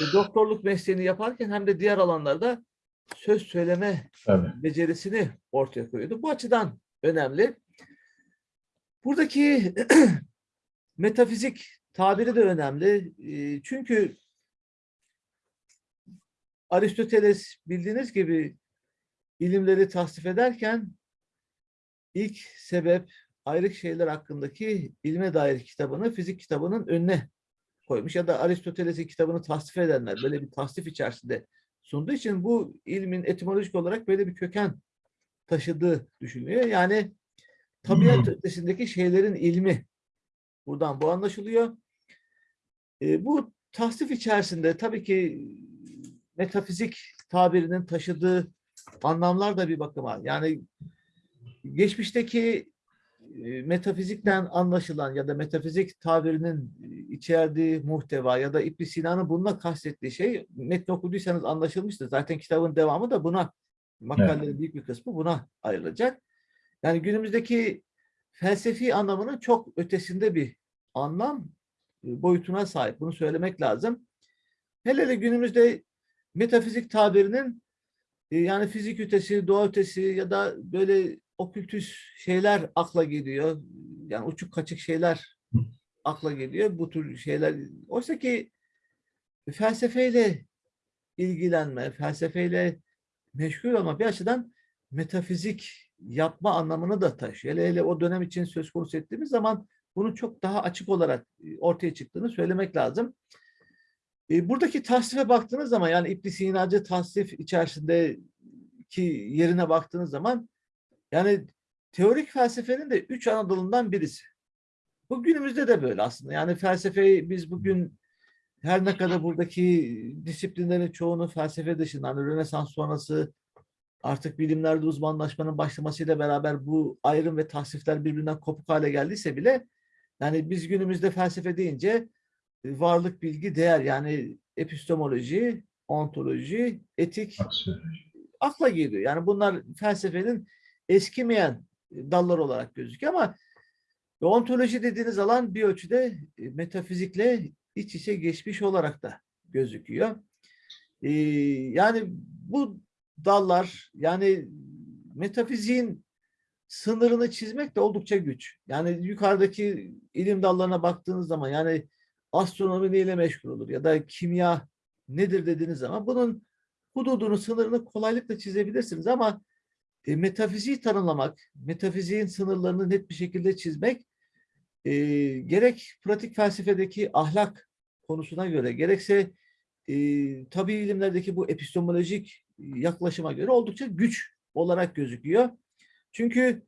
e, doktorluk mesleğini yaparken hem de diğer alanlarda söz söyleme Tabii. becerisini ortaya koyuyordu. Bu açıdan önemli. Buradaki metafizik tabiri de önemli. Çünkü Aristoteles bildiğiniz gibi ilimleri tasnif ederken ilk sebep ayrık şeyler hakkındaki ilme dair kitabını fizik kitabının önüne koymuş ya da Aristoteles'in kitabını tasnif edenler böyle bir tasnif içerisinde sunduğu için bu ilmin etimolojik olarak böyle bir köken taşıdığı düşünülüyor. Yani tabiat ötesindeki şeylerin ilmi buradan bu anlaşılıyor. E, bu tasnif içerisinde tabii ki metafizik tabirinin taşıdığı anlamlar da bir bakıma yani geçmişteki e, metafizikten anlaşılan ya da metafizik tabirinin e, içerdiği muhteva ya da İbn Sina'nın bununla kastettiği şey metni okuduysanız anlaşılmıştır. Zaten kitabın devamı da buna makalelerin büyük bir kısmı buna ayrılacak. Yani günümüzdeki felsefi anlamının çok ötesinde bir anlam e, boyutuna sahip. Bunu söylemek lazım. Hele de günümüzde metafizik tabirinin e, yani fizik ötesi, doğa ötesi ya da böyle okültüs şeyler akla geliyor. Yani uçuk kaçık şeyler akla geliyor. Bu tür şeyler. Oysa ki felsefeyle ilgilenme, felsefeyle meşgul olma bir açıdan metafizik yapma anlamını da taşıyor. Hele hele o dönem için söz konusu ettiğimiz zaman bunun çok daha açık olarak e, ortaya çıktığını söylemek lazım. E, buradaki tasnife baktığınız zaman yani İbn Sina'cı tasnif içerisindeki yerine baktığınız zaman yani teorik felsefenin de üç ana dalından birisi. Bu günümüzde de böyle aslında. Yani felsefeyi biz bugün her ne kadar buradaki disiplinlerin çoğunu felsefe dışında, hani Rönesans sonrası artık bilimlerde uzmanlaşmanın başlamasıyla beraber bu ayrım ve tasnifler birbirinden kopuk hale geldiyse bile yani biz günümüzde felsefe deyince e, varlık, bilgi, değer yani epistemoloji, ontoloji, etik akla geliyor. Yani bunlar felsefenin eskimeyen dallar olarak gözüküyor ama ontoloji dediğiniz alan bir ölçüde e, metafizikle iç içe geçmiş olarak da gözüküyor. Yani bu dallar yani metafiziğin sınırını çizmek de oldukça güç. Yani yukarıdaki ilim dallarına baktığınız zaman yani astronomi neyle meşgul olur ya da kimya nedir dediğiniz zaman bunun hududunu, sınırını kolaylıkla çizebilirsiniz ama e, metafiziği tanımlamak, metafiziğin sınırlarını net bir şekilde çizmek e, gerek pratik felsefedeki ahlak konusuna göre gerekse e, tabi ilimlerdeki bu epistemolojik yaklaşıma göre oldukça güç olarak gözüküyor. Çünkü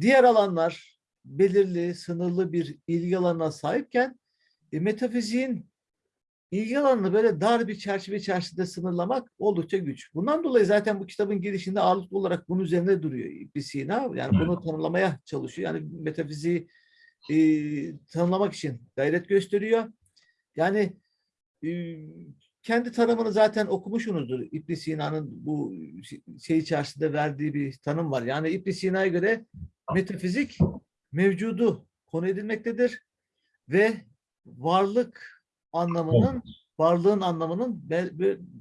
diğer alanlar belirli, sınırlı bir ilgi alanına sahipken e, metafiziğin ilgi alanını böyle dar bir çerçeve içerisinde sınırlamak oldukça güç. Bundan dolayı zaten bu kitabın girişinde ağırlıklı olarak bunun üzerine duruyor İbn Sina. Yani bunu tanımlamaya çalışıyor. Yani metafiziği e, tanımlamak için gayret gösteriyor. Yani e, kendi tanımını zaten okumuşsunuzdur. İbn Sina'nın bu şey içerisinde verdiği bir tanım var. Yani İbn Sina'ya göre metafizik mevcudu konu edilmektedir ve varlık anlamının varlığın anlamının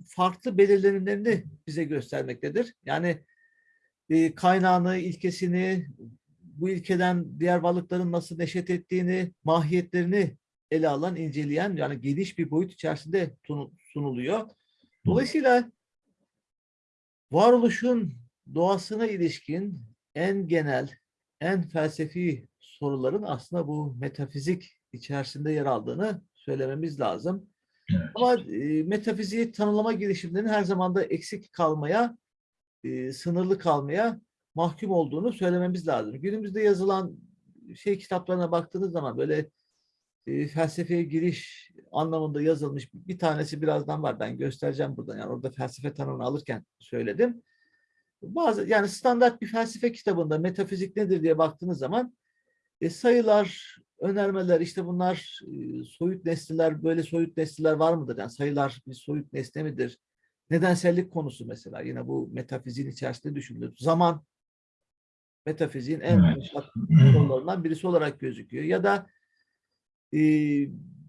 farklı belirlenimlerini bize göstermektedir. Yani e, kaynağını, ilkesini, bu ilkeden diğer varlıkların nasıl neşet ettiğini, mahiyetlerini ele alan, inceleyen yani geniş bir boyut içerisinde sunuluyor. Dolayısıyla varoluşun doğasına ilişkin en genel, en felsefi soruların aslında bu metafizik içerisinde yer aldığını söylememiz lazım. Evet. Ama e, metafiziği tanımlama girişimlerinin her zaman da eksik kalmaya, e, sınırlı kalmaya mahkum olduğunu söylememiz lazım. Günümüzde yazılan şey kitaplarına baktığınız zaman böyle e, felsefeye giriş anlamında yazılmış bir tanesi birazdan var. Ben göstereceğim buradan. Yani orada felsefe tanımını alırken söyledim. Bazı yani standart bir felsefe kitabında metafizik nedir diye baktığınız zaman e, sayılar, önermeler işte bunlar e, soyut nesneler böyle soyut nesneler var mıdır? Yani sayılar bir soyut nesne midir? Nedensellik konusu mesela yine bu metafiziğin içerisinde düşünülür. Zaman metafiziğin en evet. konularından birisi olarak gözüküyor. Ya da e,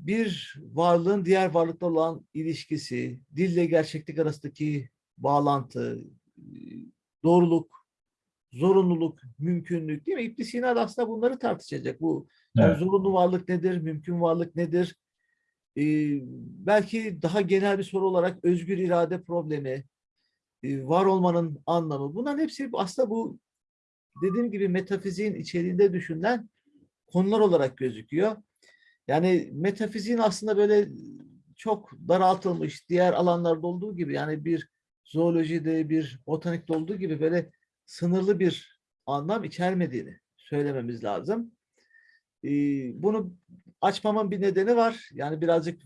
bir varlığın diğer varlıkla olan ilişkisi, dille gerçeklik arasındaki bağlantı, e, doğruluk, zorunluluk, mümkünlük değil mi? İbn Sina da aslında bunları tartışacak. Bu evet. yani zorunlu varlık nedir, mümkün varlık nedir? Ee, belki daha genel bir soru olarak özgür irade problemi, e, var olmanın anlamı. Bunların hepsi aslında bu dediğim gibi metafiziğin içeriğinde düşünülen konular olarak gözüküyor. Yani metafiziğin aslında böyle çok daraltılmış diğer alanlarda olduğu gibi yani bir zoolojide bir botanikte olduğu gibi böyle sınırlı bir anlam içermediğini söylememiz lazım. Ee, bunu açmamın bir nedeni var. Yani birazcık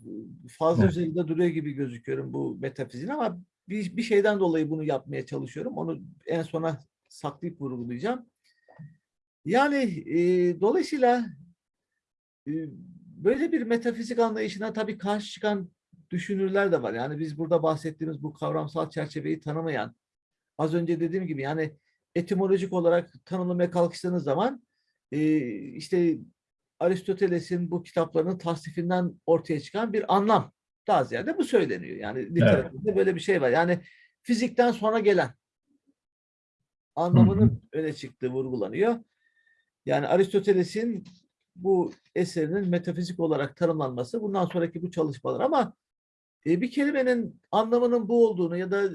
fazla Evet. üzerinde duruyor gibi gözüküyorum bu metafiziğin ama bir, bir şeyden dolayı bunu yapmaya çalışıyorum. Onu en sona saklayıp vurgulayacağım. Yani e, dolayısıyla e, böyle bir metafizik anlayışına tabii karşı çıkan düşünürler de var. Yani biz burada bahsettiğimiz bu kavramsal çerçeveyi tanımayan, az önce dediğim gibi yani etimolojik olarak tanımlamaya kalkıştığınız zaman e, işte Aristoteles'in bu kitaplarının tasnifinden ortaya çıkan bir anlam. Daha ziyade bu söyleniyor. Yani literatürde böyle bir şey var. Yani fizikten sonra gelen anlamının öne çıktığı vurgulanıyor. Yani Aristoteles'in bu eserinin metafizik olarak tanımlanması bundan sonraki bu çalışmalar ama e, bir kelimenin anlamının bu olduğunu ya da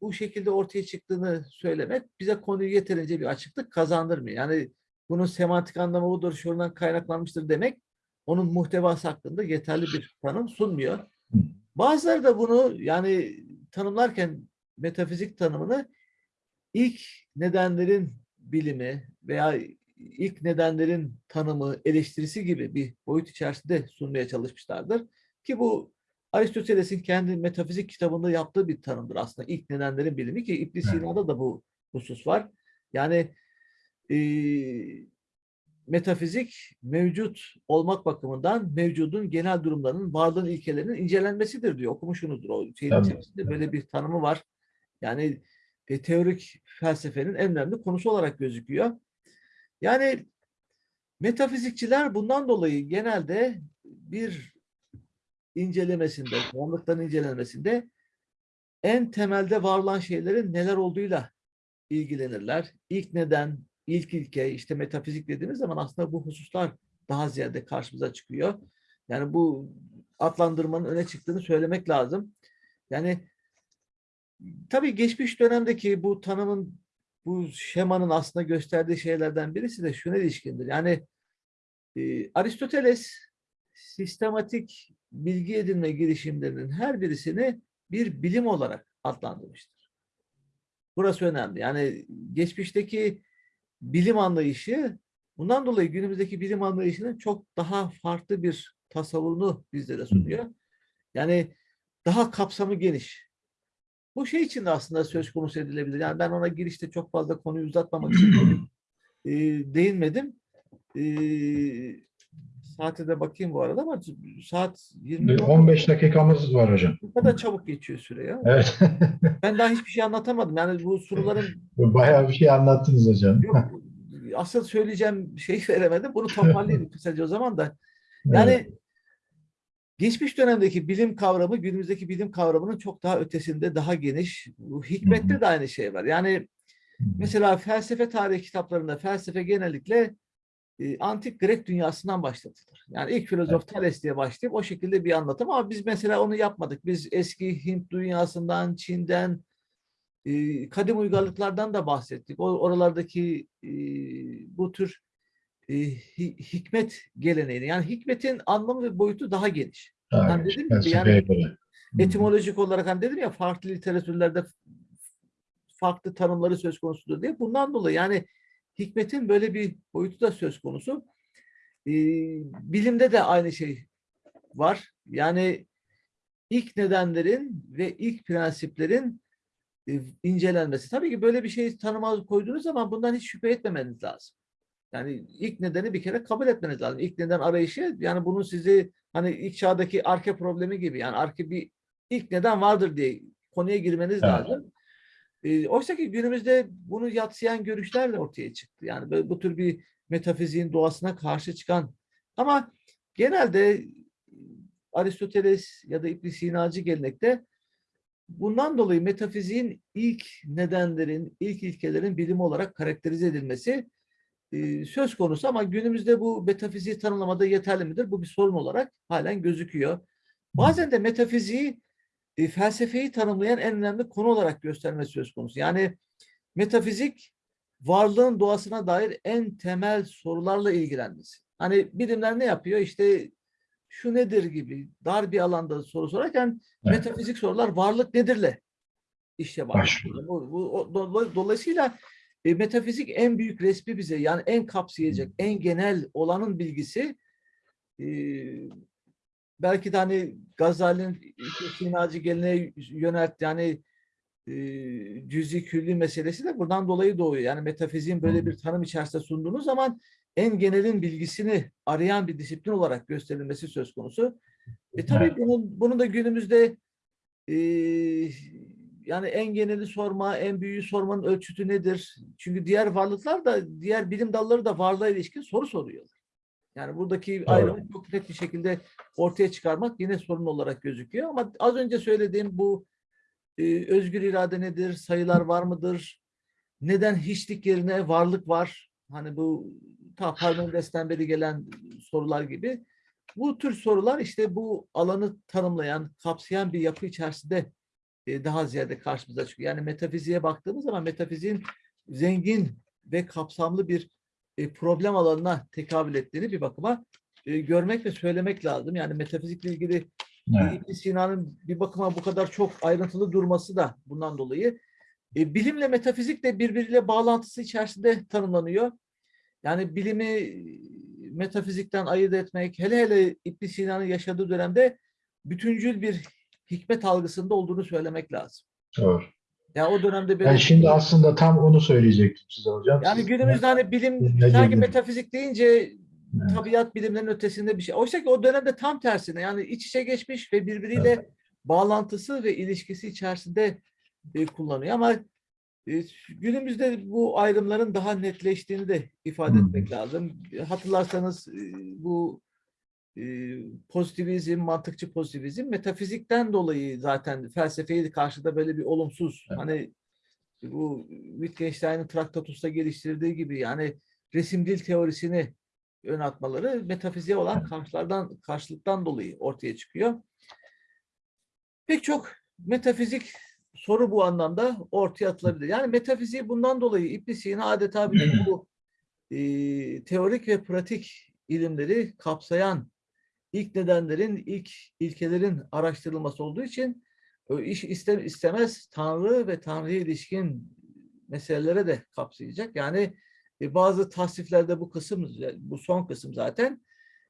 bu şekilde ortaya çıktığını söylemek bize konuyu yeterince bir açıklık kazandırmıyor. Yani bunun semantik anlamı budur, şuradan kaynaklanmıştır demek onun muhtevası hakkında yeterli bir tanım sunmuyor. Bazıları da bunu yani tanımlarken metafizik tanımını ilk nedenlerin bilimi veya ilk nedenlerin tanımı, eleştirisi gibi bir boyut içerisinde sunmaya çalışmışlardır. Ki bu Aristoteles'in kendi metafizik kitabında yaptığı bir tanımdır aslında ilk nedenlerin bilimi ki İbn Sina'da da bu husus var. Yani e, metafizik mevcut olmak bakımından mevcudun genel durumlarının varlığın ilkelerinin incelenmesidir diyor. Okumuşsunuzdur o şeyin Tabii. içerisinde böyle bir tanımı var. Yani e, teorik felsefenin en önemli konusu olarak gözüküyor. Yani metafizikçiler bundan dolayı genelde bir incelemesinde, varlıktan incelenmesinde en temelde var olan şeylerin neler olduğuyla ilgilenirler. İlk neden, ilk ilke, işte metafizik dediğimiz zaman aslında bu hususlar daha ziyade karşımıza çıkıyor. Yani bu adlandırmanın öne çıktığını söylemek lazım. Yani tabii geçmiş dönemdeki bu tanımın, bu şemanın aslında gösterdiği şeylerden birisi de şuna ilişkindir. Yani e, Aristoteles sistematik bilgi edinme girişimlerinin her birisini bir bilim olarak adlandırmıştır. Burası önemli. Yani geçmişteki bilim anlayışı bundan dolayı günümüzdeki bilim anlayışının çok daha farklı bir tasavvurunu bizlere sunuyor. Yani daha kapsamı geniş. Bu şey için de aslında söz konusu edilebilir. Yani ben ona girişte çok fazla konuyu uzatmamak için e, değinmedim. E, saate de bakayım bu arada ama saat 20 Bir 15 dakikamız var hocam. bu kadar çabuk geçiyor süre ya. Evet. Ben daha hiçbir şey anlatamadım. Yani bu soruların Bayağı bir şey anlattınız hocam. yok, asıl söyleyeceğim şeyi veremedim. Bunu toparlayayım kısaca o zaman da. Yani Evet. Geçmiş dönemdeki bilim kavramı günümüzdeki bilim kavramının çok daha ötesinde, daha geniş. Hikmette de aynı şey var. Yani mesela felsefe tarihi kitaplarında felsefe genellikle e, antik Grek dünyasından başlatılır. Yani ilk filozof Thales diye başlayıp o şekilde bir anlatım ama biz mesela onu yapmadık. Biz eski Hint dünyasından, Çin'den, e, kadim uygarlıklardan da bahsettik. O oralardaki e, bu tür hikmet geleneğini yani hikmetin anlamı ve boyutu daha geniş. Yani geniş, dedim gibi felsefeye yani göre. etimolojik olarak hani dedim ya farklı literatürlerde farklı tanımları söz konusudur diye. Bundan dolayı yani hikmetin böyle bir boyutu da söz konusu. Ee, bilimde de aynı şey var. Yani ilk nedenlerin ve ilk prensiplerin e, incelenmesi. Tabii ki böyle bir şey tanıma koyduğunuz zaman bundan hiç şüphe etmemeniz lazım. Yani ilk nedeni bir kere kabul etmeniz lazım. İlk neden arayışı yani bunun sizi hani ilk çağdaki arke problemi gibi yani arke bir ilk neden vardır diye konuya girmeniz Evet. lazım. E, oysa ki günümüzde bunu yatsıyan görüşlerle ortaya çıktı. Yani böyle bu tür bir metafiziğin doğasına karşı çıkan ama genelde Aristoteles ya da İbn Sinacı gelenekte bundan dolayı metafiziğin ilk nedenlerin, ilk ilkelerin bilim olarak karakterize edilmesi e, söz konusu ama günümüzde bu metafiziği tanımlamada yeterli midir? Bu bir sorun olarak halen gözüküyor. Bazen de metafiziği e, felsefeyi tanımlayan en önemli konu olarak göstermesi söz konusu. Yani metafizik varlığın doğasına dair en temel sorularla ilgilenmesi. Hani bilimler ne yapıyor? İşte şu nedir gibi dar bir alanda soru sorarken Evet. metafizik sorular varlık nedirle işte var. Başlıyor. Bu, bu, do- dolayısıyla e, metafizik en büyük resmi bize yani en kapsayacak, en genel olanın bilgisi e, belki de hani Gazali'nin Sinacı geleneğe yönelt yani e, cüzi külli meselesi de buradan dolayı doğuyor. Yani metafiziğin böyle bir tanım içerisinde sunduğunuz zaman en genelin bilgisini arayan bir disiplin olarak gösterilmesi söz konusu. E tabii Evet. bunun, bunun da günümüzde e, yani en geneli sorma, en büyüğü sormanın ölçütü nedir? Çünkü diğer varlıklar da, diğer bilim dalları da varlığa ilişkin soru soruyorlar. Yani buradaki ayrımı çok net bir şekilde ortaya çıkarmak yine sorun olarak gözüküyor. Ama az önce söylediğim bu e, özgür irade nedir? Sayılar var mıdır? Neden hiçlik yerine varlık var? Hani bu ta Parmenides'ten beri gelen sorular gibi. Bu tür sorular işte bu alanı tanımlayan, kapsayan bir yapı içerisinde e, daha ziyade karşımıza çıkıyor. Yani metafiziğe baktığımız zaman metafiziğin zengin ve kapsamlı bir e, problem alanına tekabül ettiğini bir bakıma e, görmek ve söylemek lazım. Yani metafizikle ilgili Evet. İbn Sina'nın bir bakıma bu kadar çok ayrıntılı durması da bundan dolayı. E, bilimle metafizik de birbiriyle bağlantısı içerisinde tanımlanıyor. Yani bilimi metafizikten ayırt etmek, hele hele İbn Sina'nın yaşadığı dönemde bütüncül bir hikmet algısında olduğunu söylemek lazım. Doğru. Yani o dönemde böyle Ben şimdi aslında tam onu söyleyecektim size hocam. yani Siz- günümüzde hani bilim Ne sanki metafizik deyince Evet. tabiat bilimlerinin ötesinde bir şey. Oysa ki o dönemde tam tersine yani iç içe geçmiş ve birbiriyle bağlantısı ve ilişkisi içerisinde e, kullanıyor. Ama e, günümüzde bu ayrımların daha netleştiğini de ifade Hı etmek lazım. Hatırlarsanız e, bu pozitivizm, mantıkçı pozitivizm metafizikten dolayı zaten felsefeyi karşıda böyle bir olumsuz Evet. hani bu Wittgenstein'in Traktatus'ta geliştirdiği gibi yani resim dil teorisini ön atmaları metafiziğe olan karşılardan karşılıktan dolayı ortaya çıkıyor. Pek çok metafizik soru bu anlamda ortaya atılabilir. Yani metafiziği bundan dolayı İbn Sina adeta bütün bu e, teorik ve pratik ilimleri kapsayan ilk nedenlerin, ilk ilkelerin araştırılması olduğu için iş iste- istemez Tanrı ve Tanrı'ya ilişkin meselelere de kapsayacak. Yani e, bazı tasniflerde bu kısım, bu son kısım zaten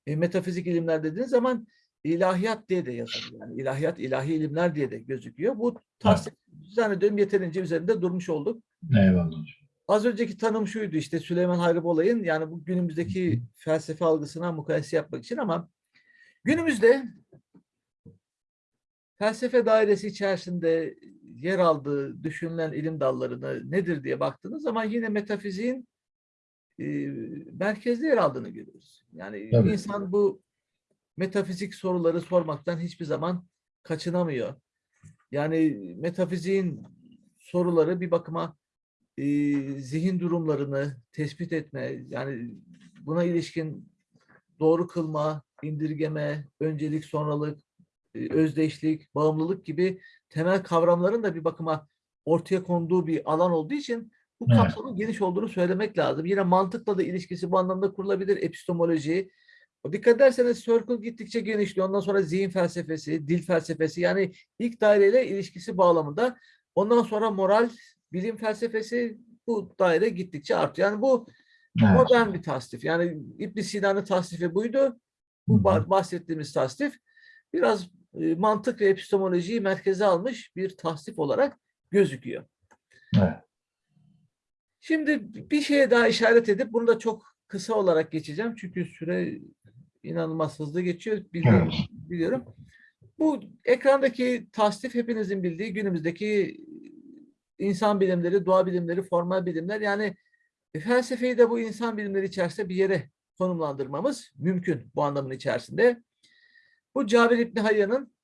e, metafizik ilimler dediğiniz zaman ilahiyat diye de yazılıyor. Yani ilahiyat, ilahi ilimler diye de gözüküyor. Bu tasnif zannediyorum yeterince üzerinde durmuş olduk. Eyvallah. Az önceki tanım şuydu işte Süleyman Hayrı Bolay'ın yani bu günümüzdeki felsefe algısına mukayese yapmak için ama günümüzde felsefe dairesi içerisinde yer aldığı düşünülen ilim dallarını nedir diye baktığınız zaman yine metafiziğin e, merkezde yer aldığını görüyoruz. Yani Tabii. insan bu metafizik soruları sormaktan hiçbir zaman kaçınamıyor. Yani metafiziğin soruları bir bakıma e, zihin durumlarını tespit etme, yani buna ilişkin doğru kılma, indirgeme, öncelik, sonralık, e, özdeşlik, bağımlılık gibi temel kavramların da bir bakıma ortaya konduğu bir alan olduğu için bu Evet. kapsamın geniş olduğunu söylemek lazım. Yine mantıkla da ilişkisi bu anlamda kurulabilir. Epistemoloji. Dikkat ederseniz circle gittikçe genişliyor. Ondan sonra zihin felsefesi, dil felsefesi yani ilk daireyle ilişkisi bağlamında. Ondan sonra moral, bilim felsefesi bu daire gittikçe artıyor. Yani bu Evet. modern bir tasnif. Yani İbn Sina'nın tasnifi buydu. Bu bahsettiğimiz tasnif biraz e, mantık ve epistemolojiyi merkeze almış bir tasnif olarak gözüküyor. Evet. Şimdi bir şeye daha işaret edip bunu da çok kısa olarak geçeceğim. Çünkü süre inanılmaz hızlı geçiyor. Biliyorum. Evet. biliyorum. Bu ekrandaki tasnif hepinizin bildiği günümüzdeki insan bilimleri, doğa bilimleri, formal bilimler. Yani felsefeyi de bu insan bilimleri içerisinde bir yere konumlandırmamız mümkün bu anlamın içerisinde. Bu Cabir İbni Hayyan'ın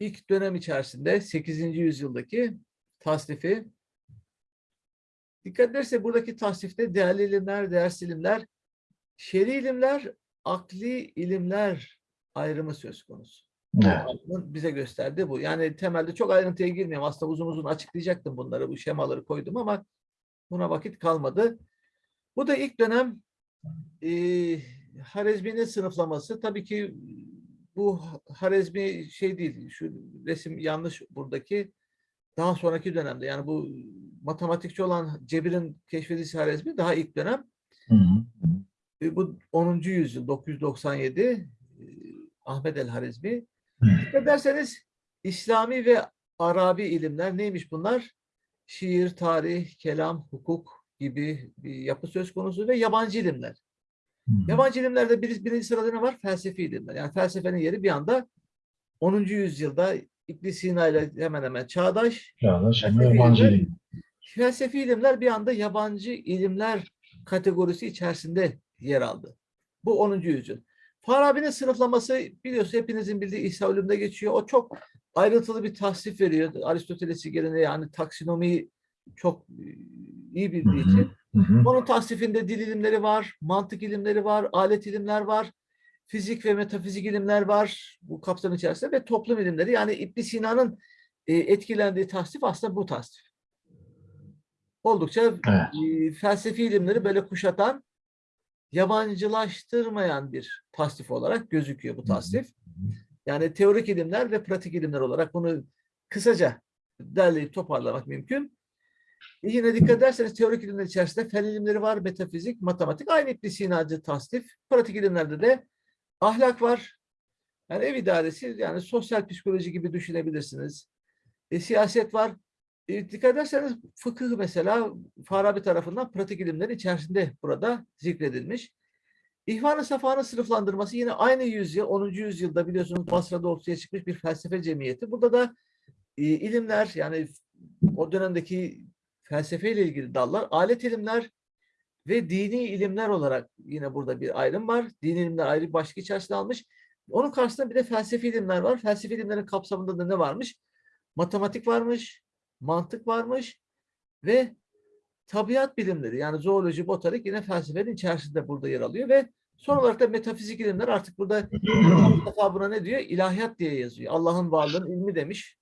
ilk dönem içerisinde 8. yüzyıldaki tasnifi Dikkat ederse buradaki tasnifte değerli ilimler, değersiz ilimler, şer'i ilimler, akli ilimler ayrımı söz konusu. Evet. Bize gösterdi bu. Yani temelde çok ayrıntıya girmeyeyim. Aslında uzun uzun açıklayacaktım bunları, bu şemaları koydum ama Buna vakit kalmadı. Bu da ilk dönem e, Harezmi'nin sınıflaması. Tabii ki bu Harezmi şey değil, şu resim yanlış buradaki. Daha sonraki dönemde yani bu matematikçi olan Cebir'in keşfedilisi Harezmi daha ilk dönem. Hı hı. E, Bu 10. yüzyıl 997 e, Ahmet el Harizmi. Dikkat ederseniz İslami ve Arabi ilimler neymiş bunlar? Şiir, tarih, kelam, hukuk gibi bir yapı söz konusu ve yabancı ilimler. Hı. Yabancı ilimlerde bir, birinci sırada ne var? Felsefi ilimler. Yani felsefenin yeri bir anda 10. yüzyılda İbn Sina ile hemen hemen çağdaş. Çağdaş Felsefi yabancı ilimler- ilim. Felsefi ilimler bir anda yabancı ilimler kategorisi içerisinde yer aldı. Bu 10. yüzyıl. Farabi'nin sınıflaması biliyorsunuz hepinizin bildiği Ulum'da geçiyor. O çok ayrıntılı bir tasnif veriyor. Aristoteles'i geleneği yani taksonomiyi çok iyi bildiği hı. için. Hı. Onun tasnifinde dil ilimleri var, mantık ilimleri var, alet ilimler var, fizik ve metafizik ilimler var bu kapsam içerisinde ve toplum ilimleri. Yani İbn Sina'nın e, etkilendiği tasnif aslında bu tasnif. Oldukça Evet. e, felsefi ilimleri böyle kuşatan, yabancılaştırmayan bir tasnif olarak gözüküyor bu tasnif. Yani teorik ilimler ve pratik ilimler olarak bunu kısaca derleyip toparlamak mümkün. Yine dikkat ederseniz teorik ilimler içerisinde fen ilimleri var, metafizik, matematik. Aynı İbn Sina'cı tasnif. Pratik ilimlerde de ahlak var. Yani ev idaresi, yani sosyal psikoloji gibi düşünebilirsiniz. E, siyaset var. E, dikkat ederseniz fıkıh mesela Farabi tarafından pratik ilimlerin içerisinde burada zikredilmiş. İhvan-ı Safa'nın sınıflandırması yine aynı yüzyıl, 10. yüzyılda biliyorsunuz Basra'da ortaya çıkmış bir felsefe cemiyeti. Burada da e, ilimler yani o dönemdeki felsefeyle ilgili dallar, alet ilimler ve dini ilimler olarak yine burada bir ayrım var. Dini ilimler ayrı bir başlık içerisine almış. Onun karşısında bir de felsefi ilimler var. Felsefi ilimlerin kapsamında da ne varmış? Matematik varmış, mantık varmış ve tabiat bilimleri yani zooloji, botanik yine felsefenin içerisinde burada yer alıyor ve son olarak da metafizik ilimler artık burada Mustafa buna ne diyor? İlahiyat diye yazıyor. Allah'ın varlığının ilmi demiş.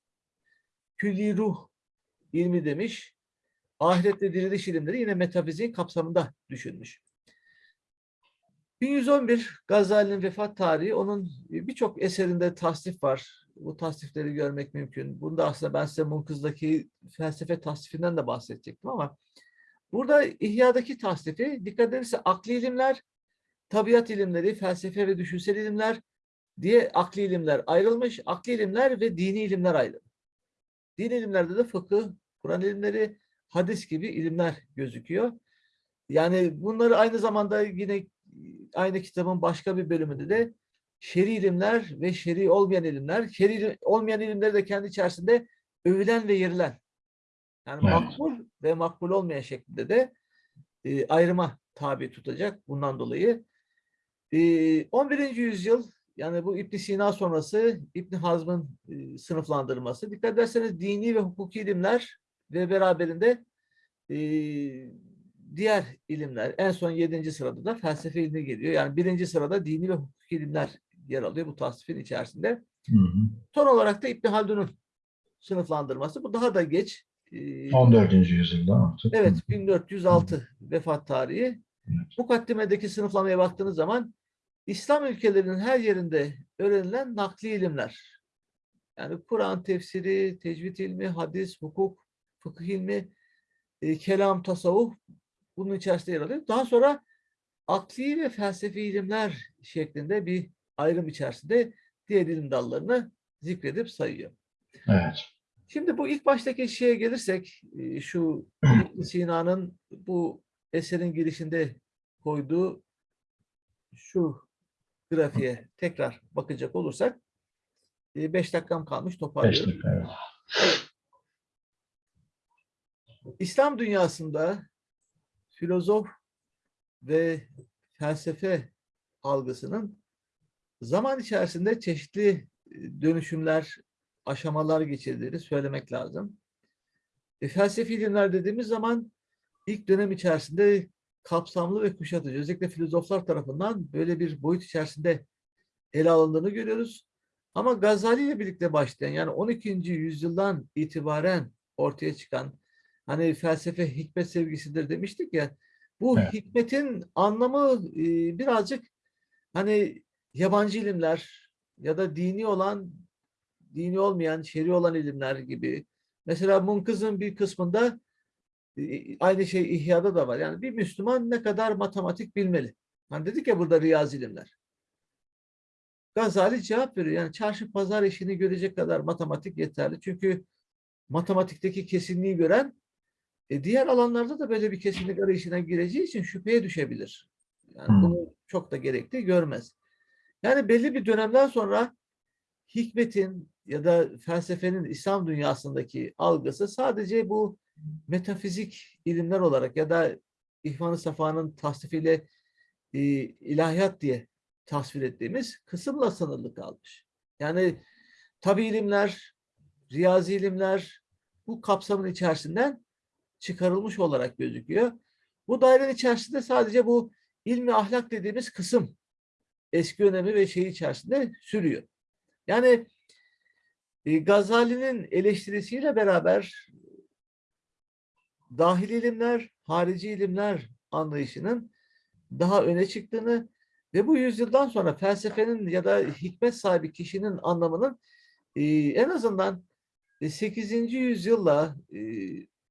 Külli ruh ilmi demiş. Ahirette diriliş ilimleri yine metafiziğin kapsamında düşünmüş. 1111 Gazali'nin vefat tarihi onun birçok eserinde tasnif var. Bu tasnifleri görmek mümkün. Bunda aslında ben size Munkız'daki felsefe tasnifinden de bahsedecektim ama burada İhya'daki tasnifi dikkat ederse akli ilimler, tabiat ilimleri, felsefe ve düşünsel ilimler diye akli ilimler ayrılmış. Akli ilimler ve dini ilimler ayrı. Dini ilimlerde de fıkıh, Kur'an ilimleri, hadis gibi ilimler gözüküyor. Yani bunları aynı zamanda yine aynı kitabın başka bir bölümünde de şer'i ilimler ve şer'i olmayan ilimler, şer'i olmayan ilimleri de kendi içerisinde övülen ve yerilen. Yani Evet. makbul ve makbul olmayan şeklinde de e, ayrıma tabi tutacak bundan dolayı. E, 11. yüzyıl yani bu İbn Sina sonrası İbn Hazm'ın e, sınıflandırması. Dikkat ederseniz dini ve hukuki ilimler ve beraberinde e, diğer ilimler en son yedinci sırada da felsefe ilmi geliyor. Yani birinci sırada dini ve hukuki ilimler yer alıyor bu tasnifin içerisinde. Hı hı. Son olarak da İbn Haldun'un sınıflandırması. Bu daha da geç. E, 14. yüzyılda artık. Evet 1406 vefat tarihi. Evet. Mukaddimedeki sınıflamaya baktığınız zaman İslam ülkelerinin her yerinde öğrenilen nakli ilimler. Yani Kur'an tefsiri, tecvid ilmi, hadis, hukuk, fıkıh ilmi, e, kelam, tasavvuf bunun içerisinde yer alıyor. Daha sonra akli ve felsefi ilimler şeklinde bir ayrım içerisinde diğer ilim dallarını zikredip sayıyor. Evet. Şimdi bu ilk baştaki şeye gelirsek, e, şu Sina'nın bu eserin girişinde koyduğu şu grafiğe tekrar bakacak olursak, 5 dakikam kalmış 5 toparlıyorum. dakika. Evet. İslam dünyasında filozof ve felsefe algısının zaman içerisinde çeşitli e, dönüşümler, aşamalar geçirdiğini söylemek lazım. E, felsefi ilimler dediğimiz zaman ilk dönem içerisinde kapsamlı ve kuşatıcı, özellikle filozoflar tarafından böyle bir boyut içerisinde ele alındığını görüyoruz. Ama Gazali ile birlikte başlayan yani 12. yüzyıldan itibaren ortaya çıkan Hani felsefe hikmet sevgisidir demiştik ya. Bu Evet. hikmetin anlamı e, birazcık hani yabancı ilimler ya da dini olan, dini olmayan, şer'i olan ilimler gibi. Mesela Munkız'ın bir kısmında e, aynı şey İhya'da da var. Yani bir Müslüman ne kadar matematik bilmeli? Hani dedik ya burada riyazi ilimler. Gazali cevap veriyor. Yani çarşı pazar işini görecek kadar matematik yeterli. Çünkü matematikteki kesinliği gören e, diğer alanlarda da böyle bir kesinlik arayışına gireceği için şüpheye düşebilir. Yani Hmm. bunu çok da gerekli görmez. Yani belli bir dönemden sonra hikmetin ya da felsefenin İslam dünyasındaki algısı sadece bu metafizik ilimler olarak ya da İhvan-ı Safa'nın tasnifiyle e, ilahiyat diye tasvir ettiğimiz kısımla sınırlı kalmış. Yani tabi ilimler, riyazi ilimler bu kapsamın içerisinden çıkarılmış olarak gözüküyor. Bu dairenin içerisinde sadece bu ilmi ahlak dediğimiz kısım eski önemi ve şeyi içerisinde sürüyor. Yani e, Gazali'nin eleştirisiyle beraber dahil ilimler, harici ilimler anlayışının daha öne çıktığını ve bu yüzyıldan sonra felsefenin ya da hikmet sahibi kişinin anlamının e, en azından e, 8. yüzyılla e,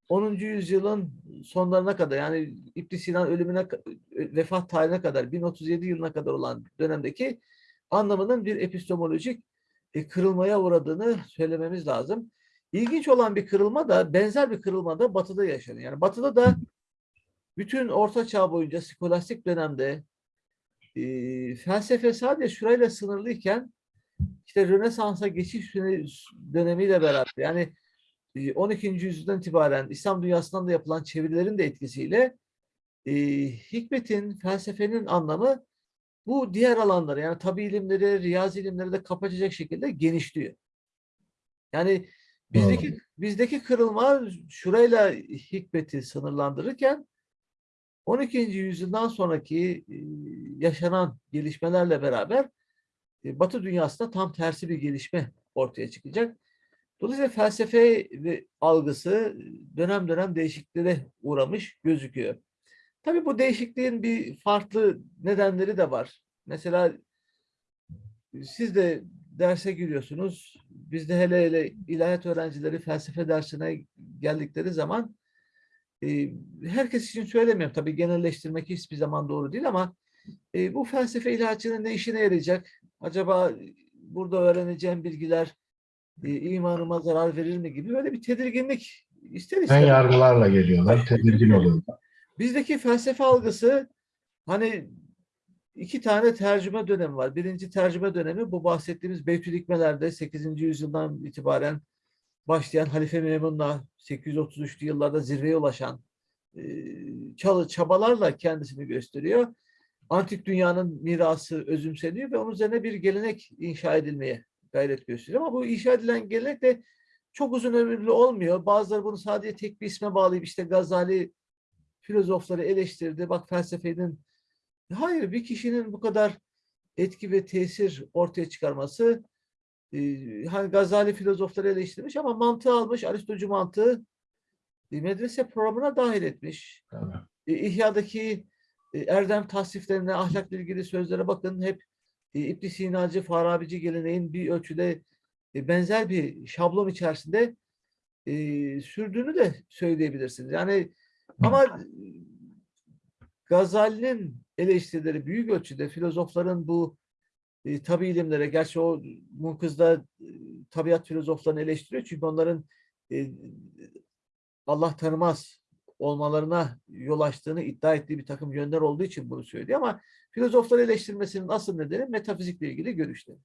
10. yüzyılın sonlarına kadar yani İbn Sina ölümüne vefat tarihine kadar 1037 yılına kadar olan dönemdeki anlamının bir epistemolojik e, kırılmaya uğradığını söylememiz lazım. İlginç olan bir kırılma da benzer bir kırılma da Batı'da yaşanıyor. Yani Batı'da da bütün Orta Çağ boyunca skolastik dönemde e, felsefe sadece şurayla sınırlıyken işte Rönesans'a geçiş döne- dönemiyle beraber yani 12. yüzyıldan itibaren İslam dünyasından da yapılan çevirilerin de etkisiyle e, hikmetin, felsefenin anlamı bu diğer alanları yani tabi ilimleri, riyazi ilimleri de kapatacak şekilde genişliyor. Yani bizdeki bizdeki kırılma şurayla hikmeti sınırlandırırken 12. yüzyıldan sonraki e, yaşanan gelişmelerle beraber e, Batı dünyasında tam tersi bir gelişme ortaya çıkacak. Dolayısıyla felsefe algısı dönem dönem değişikliklere uğramış gözüküyor. Tabii bu değişikliğin bir farklı nedenleri de var. Mesela siz de derse giriyorsunuz. Bizde hele hele ilahiyat öğrencileri felsefe dersine geldikleri zaman e, herkes için söylemiyorum. Tabii genelleştirmek hiçbir zaman doğru değil ama e, bu felsefe ilahiyatçının ne işine yarayacak? Acaba burada öğreneceğim bilgiler e, imanıma zarar verir mi gibi böyle bir tedirginlik ister Ben istemez. yargılarla geliyorlar, tedirgin oluyorlar. Bizdeki felsefe algısı hani iki tane tercüme dönemi var. Birinci tercüme dönemi bu bahsettiğimiz Beytülikmelerde 8. yüzyıldan itibaren başlayan Halife Memun'la 833'lü yıllarda zirveye ulaşan e, çalı çabalarla kendisini gösteriyor. Antik dünyanın mirası özümseniyor ve onun üzerine bir gelenek inşa edilmeye gayret gösteriyor. Ama bu inşa edilen gelenek de çok uzun ömürlü olmuyor. Bazıları bunu sadece tek bir isme bağlayıp işte Gazali filozofları eleştirdi. Bak felsefenin hayır bir kişinin bu kadar etki ve tesir ortaya çıkarması e, hani Gazali filozofları eleştirmiş ama mantığı almış Aristocu mantığı e, medrese programına dahil etmiş. Tabii. E, İhya'daki e, erdem tasniflerine, ahlakla ilgili sözlere bakın hep e, İbn Sinacı, Farabici geleneğin bir ölçüde e, benzer bir şablon içerisinde e, sürdüğünü de söyleyebilirsiniz. Yani ama e, Gazali'nin eleştirileri büyük ölçüde filozofların bu e, tabi ilimlere, gerçi o Munkız'da e, tabiat filozoflarını eleştiriyor çünkü onların e, Allah tanımaz olmalarına yol açtığını iddia ettiği bir takım yönler olduğu için bunu söylüyor ama filozofları eleştirmesinin asıl nedeni metafizikle ilgili görüşleri.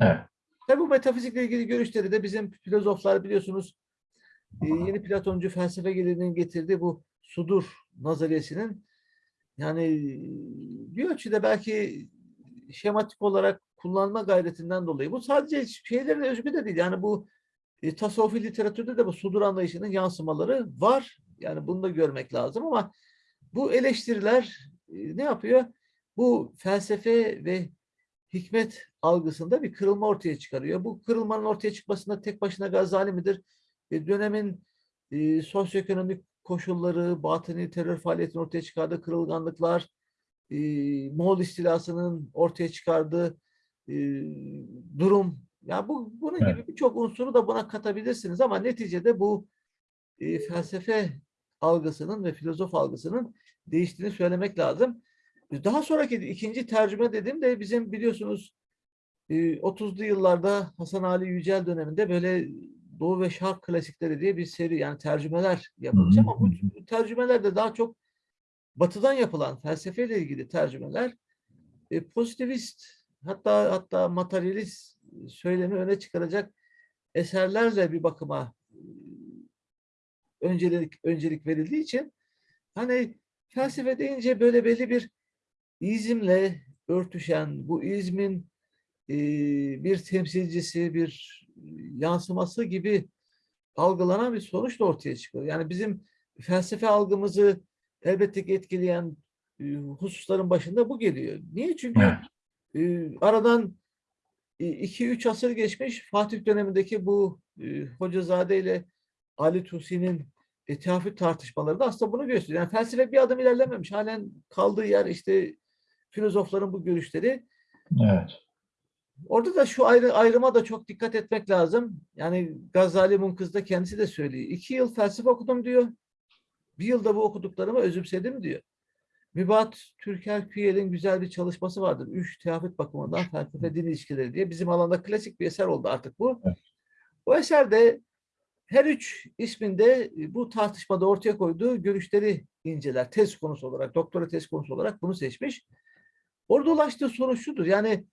Evet. Tabi bu metafizikle ilgili görüşleri de bizim filozoflar biliyorsunuz e, yeni Platoncu felsefe geleneğinin getirdiği bu sudur nazariyesinin yani bir ölçüde belki şematik olarak kullanma gayretinden dolayı. Bu sadece şeylerin özgü de değil. Yani bu e, tasavvufi literatürde de bu sudur anlayışının yansımaları var. Yani bunu da görmek lazım ama bu eleştiriler e, ne yapıyor? Bu felsefe ve hikmet algısında bir kırılma ortaya çıkarıyor. Bu kırılmanın ortaya çıkmasında tek başına Gazali midir? E, dönemin e, sosyoekonomik koşulları, batıni terör faaliyetinin ortaya çıkardığı kırılganlıklar, e, Moğol istilasının ortaya çıkardığı e, durum. Ya bu bunun Evet. gibi birçok unsuru da buna katabilirsiniz ama neticede bu e, felsefe algısının ve filozof algısının değiştiğini söylemek lazım. Daha sonraki ikinci tercüme dediğimde bizim biliyorsunuz e, 30'lu yıllarda Hasan Ali Yücel döneminde böyle Doğu ve Şark klasikleri diye bir seri yani tercümeler yapılmış. Ama bu tercümeler de daha çok batıdan yapılan felsefeyle ilgili tercümeler. E, pozitivist hatta hatta materyalist söylemi öne çıkaracak eserlerle bir bakıma e, öncelik öncelik verildiği için hani felsefe deyince böyle belli bir izimle örtüşen bu izmin e, bir temsilcisi, bir yansıması gibi algılanan bir sonuç da ortaya çıkıyor. Yani bizim felsefe algımızı elbette ki etkileyen e, hususların başında bu geliyor. Niye? Çünkü e, aradan 2-3 asır geçmiş Fatih dönemindeki bu e, Hocazade ile Ali Tusi'nin e, teaffüt tartışmaları da aslında bunu gösteriyor. Yani felsefe bir adım ilerlememiş. Halen kaldığı yer işte filozofların bu görüşleri. Evet. Orada da şu ayrı, ayrıma da çok dikkat etmek lazım. Yani Gazali Munkız'da kendisi de söylüyor. İki yıl felsefe okudum diyor. Bir yılda bu okuduklarımı özümsedim diyor. Mübat Türker Küyel'in güzel bir çalışması vardır. Üç teaffüt bakımından felsefe din ilişkileri diye. Bizim alanda klasik bir eser oldu artık bu. Evet. Bu eserde her üç isminde bu tartışmada ortaya koyduğu görüşleri inceler. Tez konusu olarak, doktora tez konusu olarak bunu seçmiş. Orada ulaştığı sonuç şudur. Yani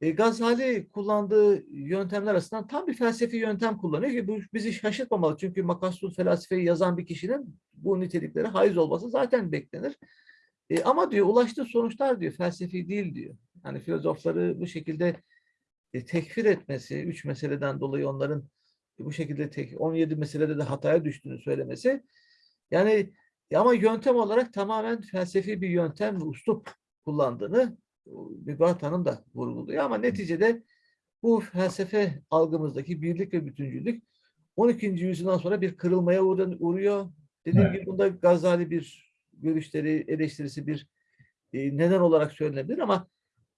e, Gazali kullandığı yöntemler arasından tam bir felsefi yöntem kullanıyor ki bu bizi şaşırtmamalı. Çünkü Makassul felsefeyi yazan bir kişinin bu niteliklere haiz olması zaten beklenir. E, ama diyor ulaştığı sonuçlar diyor felsefi değil diyor. Yani filozofları bu şekilde e, tekfir etmesi, üç meseleden dolayı onların bu şekilde tek, 17 meselede de hataya düştüğünü söylemesi. Yani ama yöntem olarak tamamen felsefi bir yöntem ve uslup kullandığını Mübahat Hanım da vurguluyor ama neticede bu felsefe algımızdaki birlik ve bütüncülük 12. yüzyıldan sonra bir kırılmaya uğruyor. Dediğim Evet. gibi bunda Gazali bir görüşleri, eleştirisi bir e, neden olarak söylenebilir ama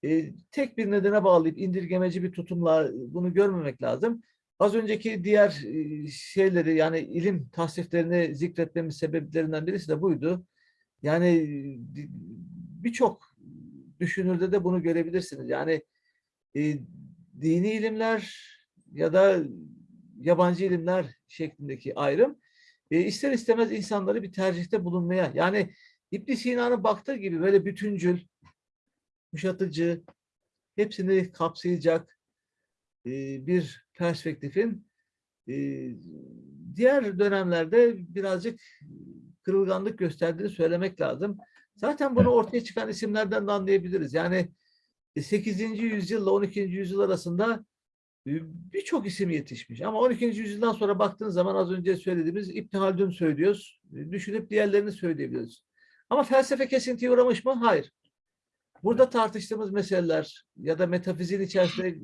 e, tek bir nedene bağlayıp indirgemeci bir tutumla bunu görmemek lazım. Az önceki diğer e, şeyleri yani ilim tasniflerini zikretmemin sebeplerinden birisi de buydu. Yani e, birçok düşünürde de bunu görebilirsiniz. Yani e, dini ilimler ya da yabancı ilimler şeklindeki ayrım e, ister istemez insanları bir tercihte bulunmaya yani İbn Sina'nın baktığı gibi böyle bütüncül, kuşatıcı, hepsini kapsayacak bir perspektifin e, diğer dönemlerde birazcık kırılganlık gösterdiğini söylemek lazım. Zaten bunu ortaya çıkan isimlerden de anlayabiliriz. Yani 8. yüzyılla 12. yüzyıl arasında e, birçok isim yetişmiş. Ama 12. yüzyıldan sonra baktığınız zaman az önce söylediğimiz İbn Haldun söylüyoruz. E, Düşünüp diğerlerini söyleyebiliyoruz. Ama felsefe kesintiye uğramış mı? Hayır. Burada tartıştığımız meseleler ya da metafiziğin içerisinde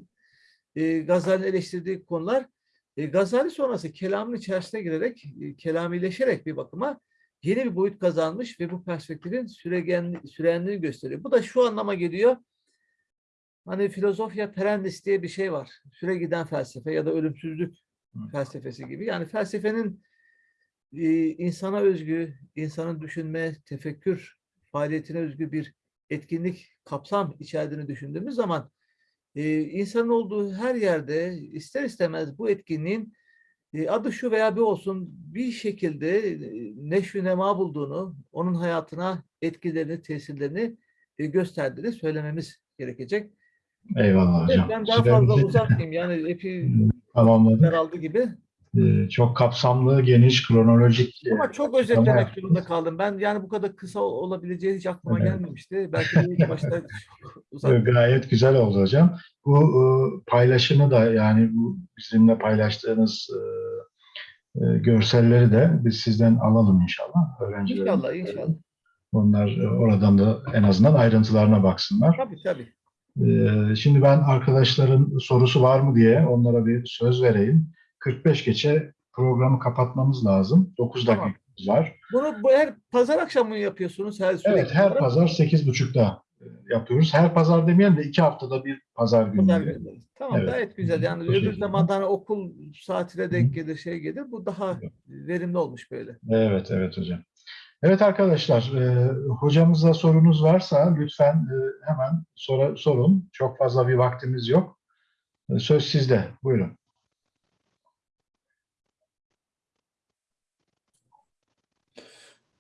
e, Gazali'nin eleştirdiği konular e, Gazali sonrası kelamın içerisine girerek, e, kelamileşerek bir bakıma yeni bir boyut kazanmış ve bu perspektifin süregen, sürenliğini gösteriyor. Bu da şu anlama geliyor. Hani filozofya perennis diye bir şey var. Süre giden felsefe ya da ölümsüzlük felsefesi gibi. Yani felsefenin e, insana özgü, insanın düşünme, tefekkür faaliyetine özgü bir etkinlik, kapsam içerdiğini düşündüğümüz zaman e, insanın olduğu her yerde ister istemez bu etkinliğin e, adı şu veya bir olsun bir şekilde e, neşvi nema bulduğunu, onun hayatına etkilerini, tesirlerini e, gösterdiğini söylememiz gerekecek. Eyvallah Evet, hocam. ben daha fazla uzatmayayım. Yani epey tamamladık. daraldı gibi. Çok kapsamlı, geniş, kronolojik Ama çok özetlemek zorunda kaldım. Ben yani bu kadar kısa olabileceği hiç aklıma Evet. gelmemişti. Belki de ilk başta. Gayet güzel oldu hocam. Bu e, paylaşımı da yani bu bizimle paylaştığınız e, e, görselleri de biz sizden alalım inşallah. Öğrencilerimiz. İnşallah, inşallah. Onlar e, oradan da en azından ayrıntılarına baksınlar. Tabii tabii. Şimdi ben arkadaşların sorusu var mı diye onlara bir söz vereyim. 45 geçe programı kapatmamız lazım. 9 Tamam. dakikamız var. Bunu bu her pazar akşamı mı yapıyorsunuz? Her sürekli Evet, her olarak? pazar 8.30'da e, yapıyoruz. Her pazar demeyelim de iki haftada bir pazar Pazar günü. Tamam Evet. gayet güzel. Yani Bu öbür şekilde. zamanda hani okul saatine denk gelir, şey gelir. Bu daha Evet. verimli olmuş böyle. Evet, evet hocam. Evet arkadaşlar, e, hocamıza sorunuz varsa lütfen e, hemen sora- sorun. Çok fazla bir vaktimiz yok. E, söz sizde. Buyurun.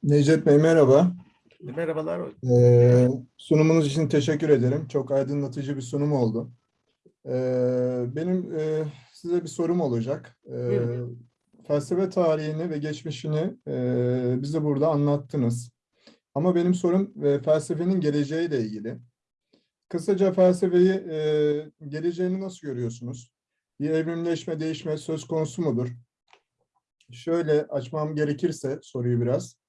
Necdet Bey merhaba. Merhabalar. Ee, sunumunuz için teşekkür ederim. Çok aydınlatıcı bir sunum oldu. Ee, benim e, size bir sorum olacak. Ee, felsefe tarihini ve geçmişini e, bize burada anlattınız. Ama benim sorum e, felsefenin geleceğiyle ilgili. Kısaca felsefeyi, e, geleceğini nasıl görüyorsunuz? Bir evrimleşme, değişme söz konusu mudur? Şöyle açmam gerekirse soruyu biraz.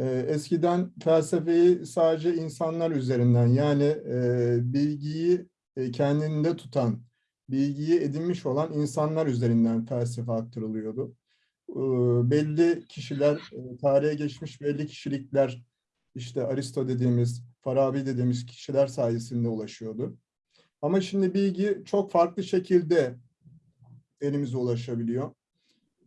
Ee, Eskiden felsefeyi sadece insanlar üzerinden yani e, bilgiyi e, kendinde tutan, bilgiyi edinmiş olan insanlar üzerinden felsefe aktarılıyordu. Ee, Belli kişiler, e, tarihe geçmiş belli kişilikler, işte Aristo dediğimiz, Farabi dediğimiz kişiler sayesinde ulaşıyordu. Ama şimdi bilgi çok farklı şekilde elimize ulaşabiliyor.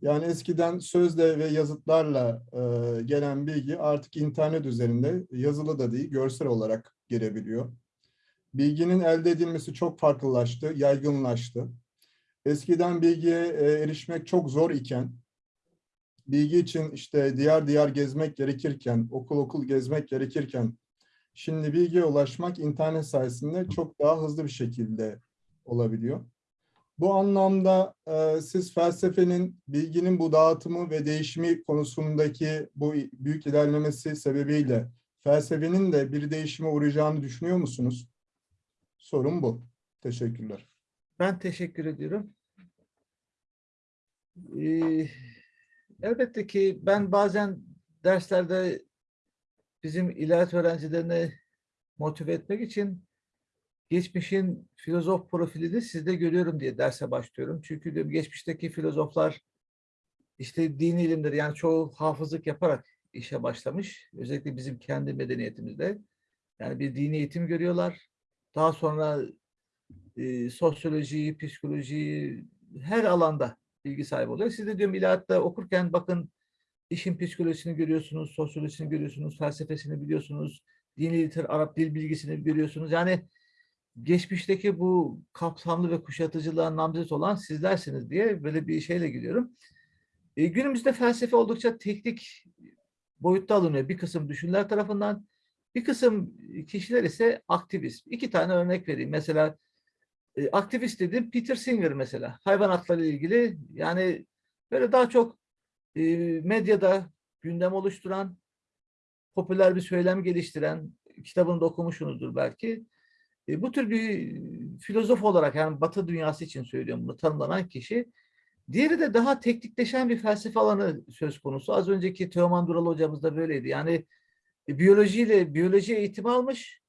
Yani eskiden sözle ve yazıtlarla e, gelen bilgi artık internet üzerinde yazılı da değil, görsel olarak gelebiliyor. Bilginin elde edilmesi çok farklılaştı, yaygınlaştı. Eskiden bilgiye e, erişmek çok zor iken, bilgi için işte diyar diyar gezmek gerekirken, okul okul gezmek gerekirken, şimdi bilgiye ulaşmak internet sayesinde çok daha hızlı bir şekilde olabiliyor. Bu anlamda e, siz felsefenin bilginin bu dağıtımı ve değişimi konusundaki bu büyük ilerlemesi sebebiyle felsefenin de bir değişime uğrayacağını düşünüyor musunuz? Sorum bu. Teşekkürler. Ben teşekkür ediyorum. Ee, elbette ki ben bazen derslerde bizim ilahiyat öğrencilerini motive etmek için geçmişin filozof profilini sizde görüyorum diye derse başlıyorum. Çünkü diyorum geçmişteki filozoflar işte dini ilimleri yani çoğu hafızlık yaparak işe başlamış. Özellikle bizim kendi medeniyetimizde. Yani bir dini eğitim görüyorlar. Daha sonra e, sosyolojiyi, psikolojiyi her alanda bilgi sahibi oluyor. Siz de diyorum ilahiyatta okurken bakın işin psikolojisini görüyorsunuz, sosyolojisini görüyorsunuz, felsefesini biliyorsunuz, dini liter, Arap dil bilgisini görüyorsunuz. Yani geçmişteki bu kapsamlı ve kuşatıcılığa namzet olan sizlersiniz diye böyle bir şeyle gidiyorum. E, günümüzde felsefe oldukça teknik boyutta alınıyor bir kısım düşünürler tarafından. Bir kısım kişiler ise aktivist. İki tane örnek vereyim. Mesela e, aktivist dedim Peter Singer mesela. Hayvan ilgili yani böyle daha çok e, medyada gündem oluşturan, popüler bir söylem geliştiren, kitabını da okumuşsunuzdur belki. E, bu tür bir filozof olarak yani Batı dünyası için söylüyorum bunu tanımlanan kişi. Diğeri de daha teknikleşen bir felsefe alanı söz konusu. Az önceki Teoman Dural hocamız da böyleydi. Yani e, biyolojiyle biyoloji eğitimi almış.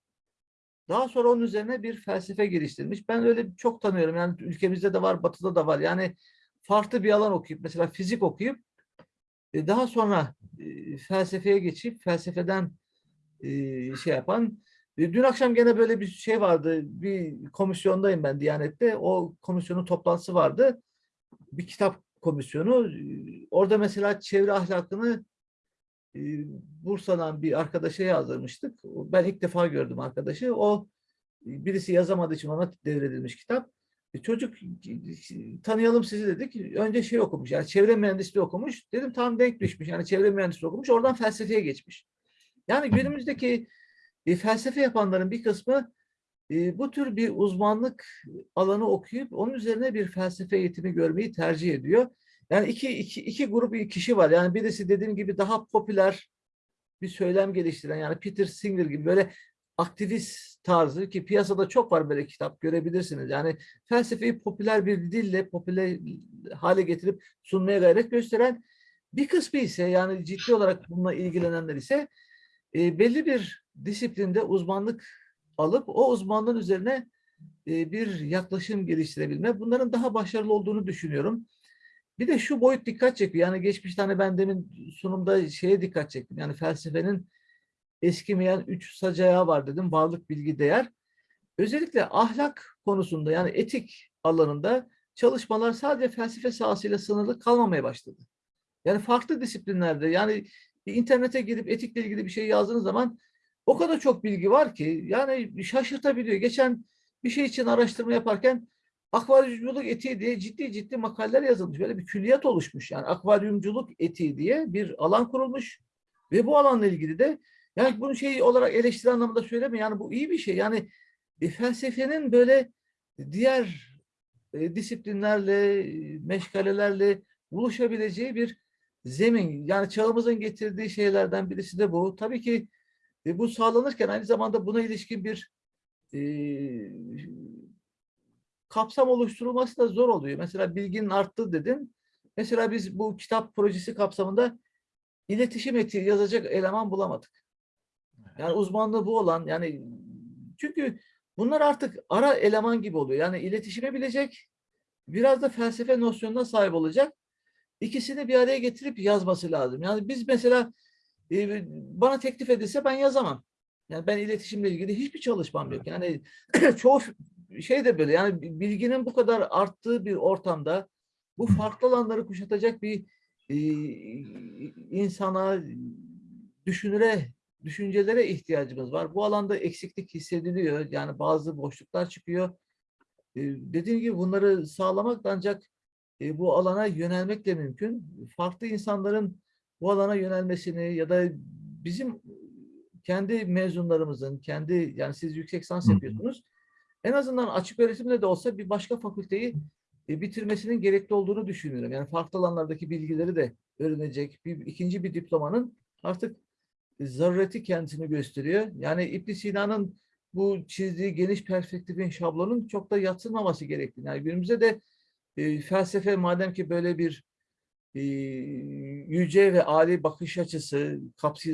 Daha sonra onun üzerine bir felsefe geliştirmiş. Ben öyle çok tanıyorum. Yani ülkemizde de var, batıda da var. Yani farklı bir alan okuyup, mesela fizik okuyup e, daha sonra e, felsefeye geçip felsefeden e, şey yapan. E, Dün akşam gene böyle bir şey vardı. Bir komisyondayım ben Diyanet'te. O komisyonun toplantısı vardı. Bir kitap komisyonu. E, Orada mesela çevre ahlakını e, Bursa'dan bir arkadaşa yazdırmıştık. Ben ilk defa gördüm arkadaşı. O birisi yazamadığı için ona devredilmiş kitap. Çocuk tanıyalım sizi dedik. Önce şey okumuş yani çevre mühendisliği okumuş. Dedim tam denk düşmüş. Yani çevre mühendisliği okumuş. Oradan felsefeye geçmiş. Yani günümüzdeki e, felsefe yapanların bir kısmı e, bu tür bir uzmanlık alanı okuyup onun üzerine bir felsefe eğitimi görmeyi tercih ediyor. Yani iki, iki, iki grup kişi var. Yani birisi dediğim gibi daha popüler bir söylem geliştiren yani Peter Singer gibi böyle aktivist tarzı ki piyasada çok var böyle kitap görebilirsiniz. Yani felsefeyi popüler bir dille popüler hale getirip sunmaya gayret gösteren bir kısmı ise yani ciddi olarak bununla ilgilenenler ise e, belli bir disiplinde uzmanlık alıp o uzmanlığın üzerine e, bir yaklaşım geliştirebilme. Bunların daha başarılı olduğunu düşünüyorum. Bir de şu boyut dikkat çekiyor. Yani geçmişte hani ben demin sunumda şeye dikkat çektim. Yani felsefenin eskimeyen üç sacayağı var dedim. Varlık, bilgi, değer. Özellikle ahlak konusunda yani etik alanında çalışmalar sadece felsefe sahasıyla sınırlı kalmamaya başladı. Yani farklı disiplinlerde yani internete girip etikle ilgili bir şey yazdığınız zaman o kadar çok bilgi var ki yani şaşırtabiliyor. Geçen bir şey için araştırma yaparken akvaryumculuk etiği diye ciddi ciddi makaleler yazılmış. Böyle bir külliyat oluşmuş. Yani akvaryumculuk etiği diye bir alan kurulmuş ve bu alanla ilgili de yani bunu şey olarak eleştiri anlamında söyleme yani bu iyi bir şey. Yani e, felsefenin böyle diğer e, disiplinlerle, e, meşgalelerle buluşabileceği bir zemin. Yani çağımızın getirdiği şeylerden birisi de bu. Tabii ki e, bu sağlanırken aynı zamanda buna ilişkin bir e, kapsam oluşturulması da zor oluyor. Mesela bilginin arttığı dedin. Mesela biz bu kitap projesi kapsamında iletişim etiği yazacak eleman bulamadık. Yani uzmanlığı bu olan yani çünkü bunlar artık ara eleman gibi oluyor. Yani iletişime bilecek, biraz da felsefe nosyonuna sahip olacak. İkisini bir araya getirip yazması lazım. Yani biz mesela e, bana teklif edilse ben yazamam. Yani ben iletişimle ilgili hiçbir çalışmam yok. Yani çoğu şey de böyle yani bilginin bu kadar arttığı bir ortamda bu farklı alanları kuşatacak bir e, insana, düşünüre, düşüncelere ihtiyacımız var. Bu alanda eksiklik hissediliyor. Yani bazı boşluklar çıkıyor. E, dediğim gibi bunları sağlamak ancak e, bu alana yönelmek de mümkün. Farklı insanların bu alana yönelmesini ya da bizim kendi mezunlarımızın, kendi yani siz yüksek lisans yapıyorsunuz. En azından açık öğretimle de olsa bir başka fakülteyi e, bitirmesinin gerekli olduğunu düşünüyorum. Yani farklı alanlardaki bilgileri de öğrenecek bir ikinci bir diplomanın artık zarureti kendisini gösteriyor. Yani İbn Sina'nın bu çizdiği geniş perspektifin şablonun çok da yatsınmaması gerektiğini. Yani günümüzde de e, felsefe madem ki böyle bir e, yüce ve âli bakış açısı,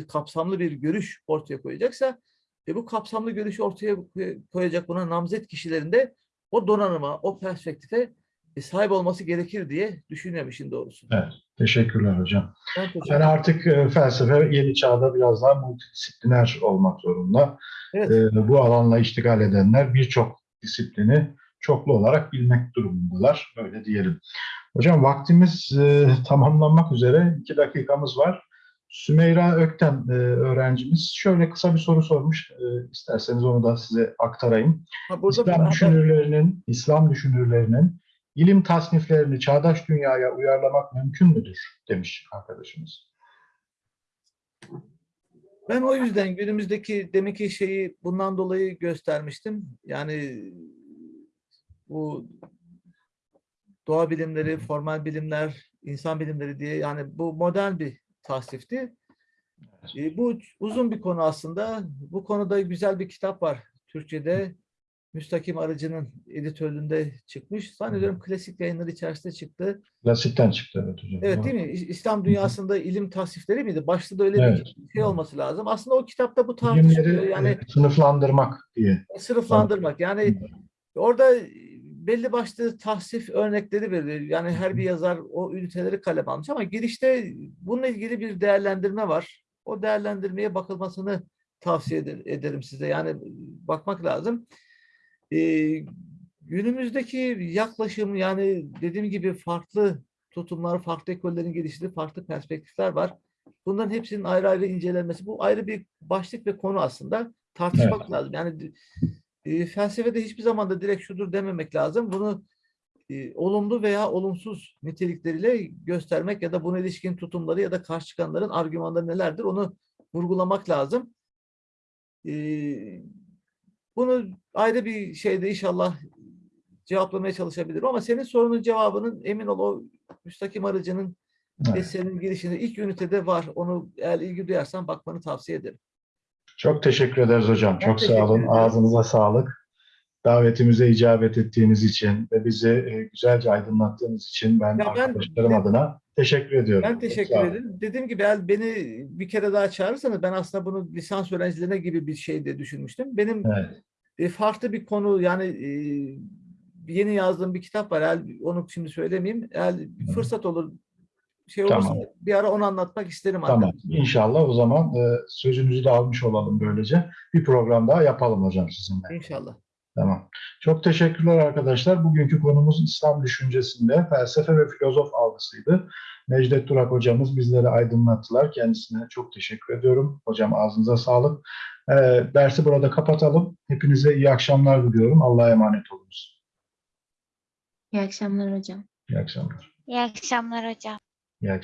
kapsamlı bir görüş ortaya koyacaksa ve bu kapsamlı görüşü ortaya koy- koyacak buna namzet kişilerin de o donanıma, o perspektife e, sahip olması gerekir diye düşünüyorum işin doğrusu. Evet. Teşekkürler hocam. Ben teşekkür Yani artık e, felsefe yeni çağda biraz daha multidisipliner olmak zorunda. Evet. E, bu alanla iştigal edenler birçok disiplini çoklu olarak bilmek durumundalar. Böyle diyelim. Hocam vaktimiz e, tamamlanmak üzere. iki dakikamız var. Sümeyra Ökten e, öğrencimiz şöyle kısa bir soru sormuş. E, isterseniz onu da size aktarayım. Ha, İslam düşünürlerinin, İslam düşünürlerinin ilim tasniflerini çağdaş dünyaya uyarlamak mümkün müdür demiş arkadaşımız. Ben o yüzden günümüzdeki deminki şeyi bundan dolayı göstermiştim. Yani bu doğa bilimleri, formal bilimler, insan bilimleri diye yani bu modern bir tasnifti. E, bu uzun bir konu aslında. Bu konuda güzel bir kitap var Türkçe'de. Müstakim Arıcı'nın editörlüğünde çıkmış. Zannediyorum klasik yayınları içerisinde çıktı. Klasikten çıktı evet hocam. Evet değil mi? İslam dünyasında ilim tasnifleri miydi? Başta da öyle Evet. bir şey olması lazım. Aslında o kitapta bu tartışılıyor. Yani e, sınıflandırmak diye. sınıflandırmak. Yani orada belli başlı tahsif örnekleri veriliyor. Yani her bir yazar o üniteleri kalem almış ama girişte bununla ilgili bir değerlendirme var. O değerlendirmeye bakılmasını tavsiye eder- ederim size. Yani bakmak lazım. Ee, günümüzdeki yaklaşım yani dediğim gibi farklı tutumlar, farklı ekollerin geliştiği farklı perspektifler var. Bunların hepsinin ayrı ayrı incelenmesi. Bu ayrı bir başlık ve konu aslında. Tartışmak lazım. Yani e, felsefede hiçbir zaman da direkt şudur dememek lazım. Bunu e, olumlu veya olumsuz nitelikleriyle göstermek ya da buna ilişkin tutumları ya da karşı çıkanların argümanları nelerdir onu vurgulamak lazım. E, bunu ayrı bir şeyde inşallah cevaplamaya çalışabilirim ama senin sorunun cevabının emin ol o müstakim aracının Evet. eserinin girişinde ilk ünitede var. Onu eğer ilgi duyarsan bakmanı tavsiye ederim. Çok teşekkür ederiz hocam. Çok teşekkür sağ olun. Ağzınıza sağlık. Davetimize icabet ettiğiniz için ve bizi e, güzelce aydınlattığınız için ben, Ya ben- arkadaşlarım adına teşekkür ediyorum. Ben Çok teşekkür ederim. Dediğim gibi beni bir kere daha çağırırsanız ben aslında bunu lisans öğrencilerine gibi bir şey de düşünmüştüm. Benim Evet. e, farklı bir konu yani e, yeni yazdığım bir kitap var. Onu şimdi söylemeyeyim. Hı. fırsat olur şey olursa Tamam. bir ara onu anlatmak isterim. Tamam. arkadaşlar. İnşallah o zaman e, sözünüzü de almış olalım böylece. Bir program daha yapalım hocam sizinle. İnşallah. Tamam. Çok teşekkürler arkadaşlar. Bugünkü konumuz İslam düşüncesinde felsefe ve filozof algısıydı. Necdet Durak hocamız bizleri aydınlattılar. Kendisine çok teşekkür ediyorum. Hocam ağzınıza sağlık. Ee, dersi burada kapatalım. Hepinize iyi akşamlar diliyorum. Allah'a emanet olunuz. İyi akşamlar hocam. İyi akşamlar. İyi akşamlar hocam. İyi akşamlar.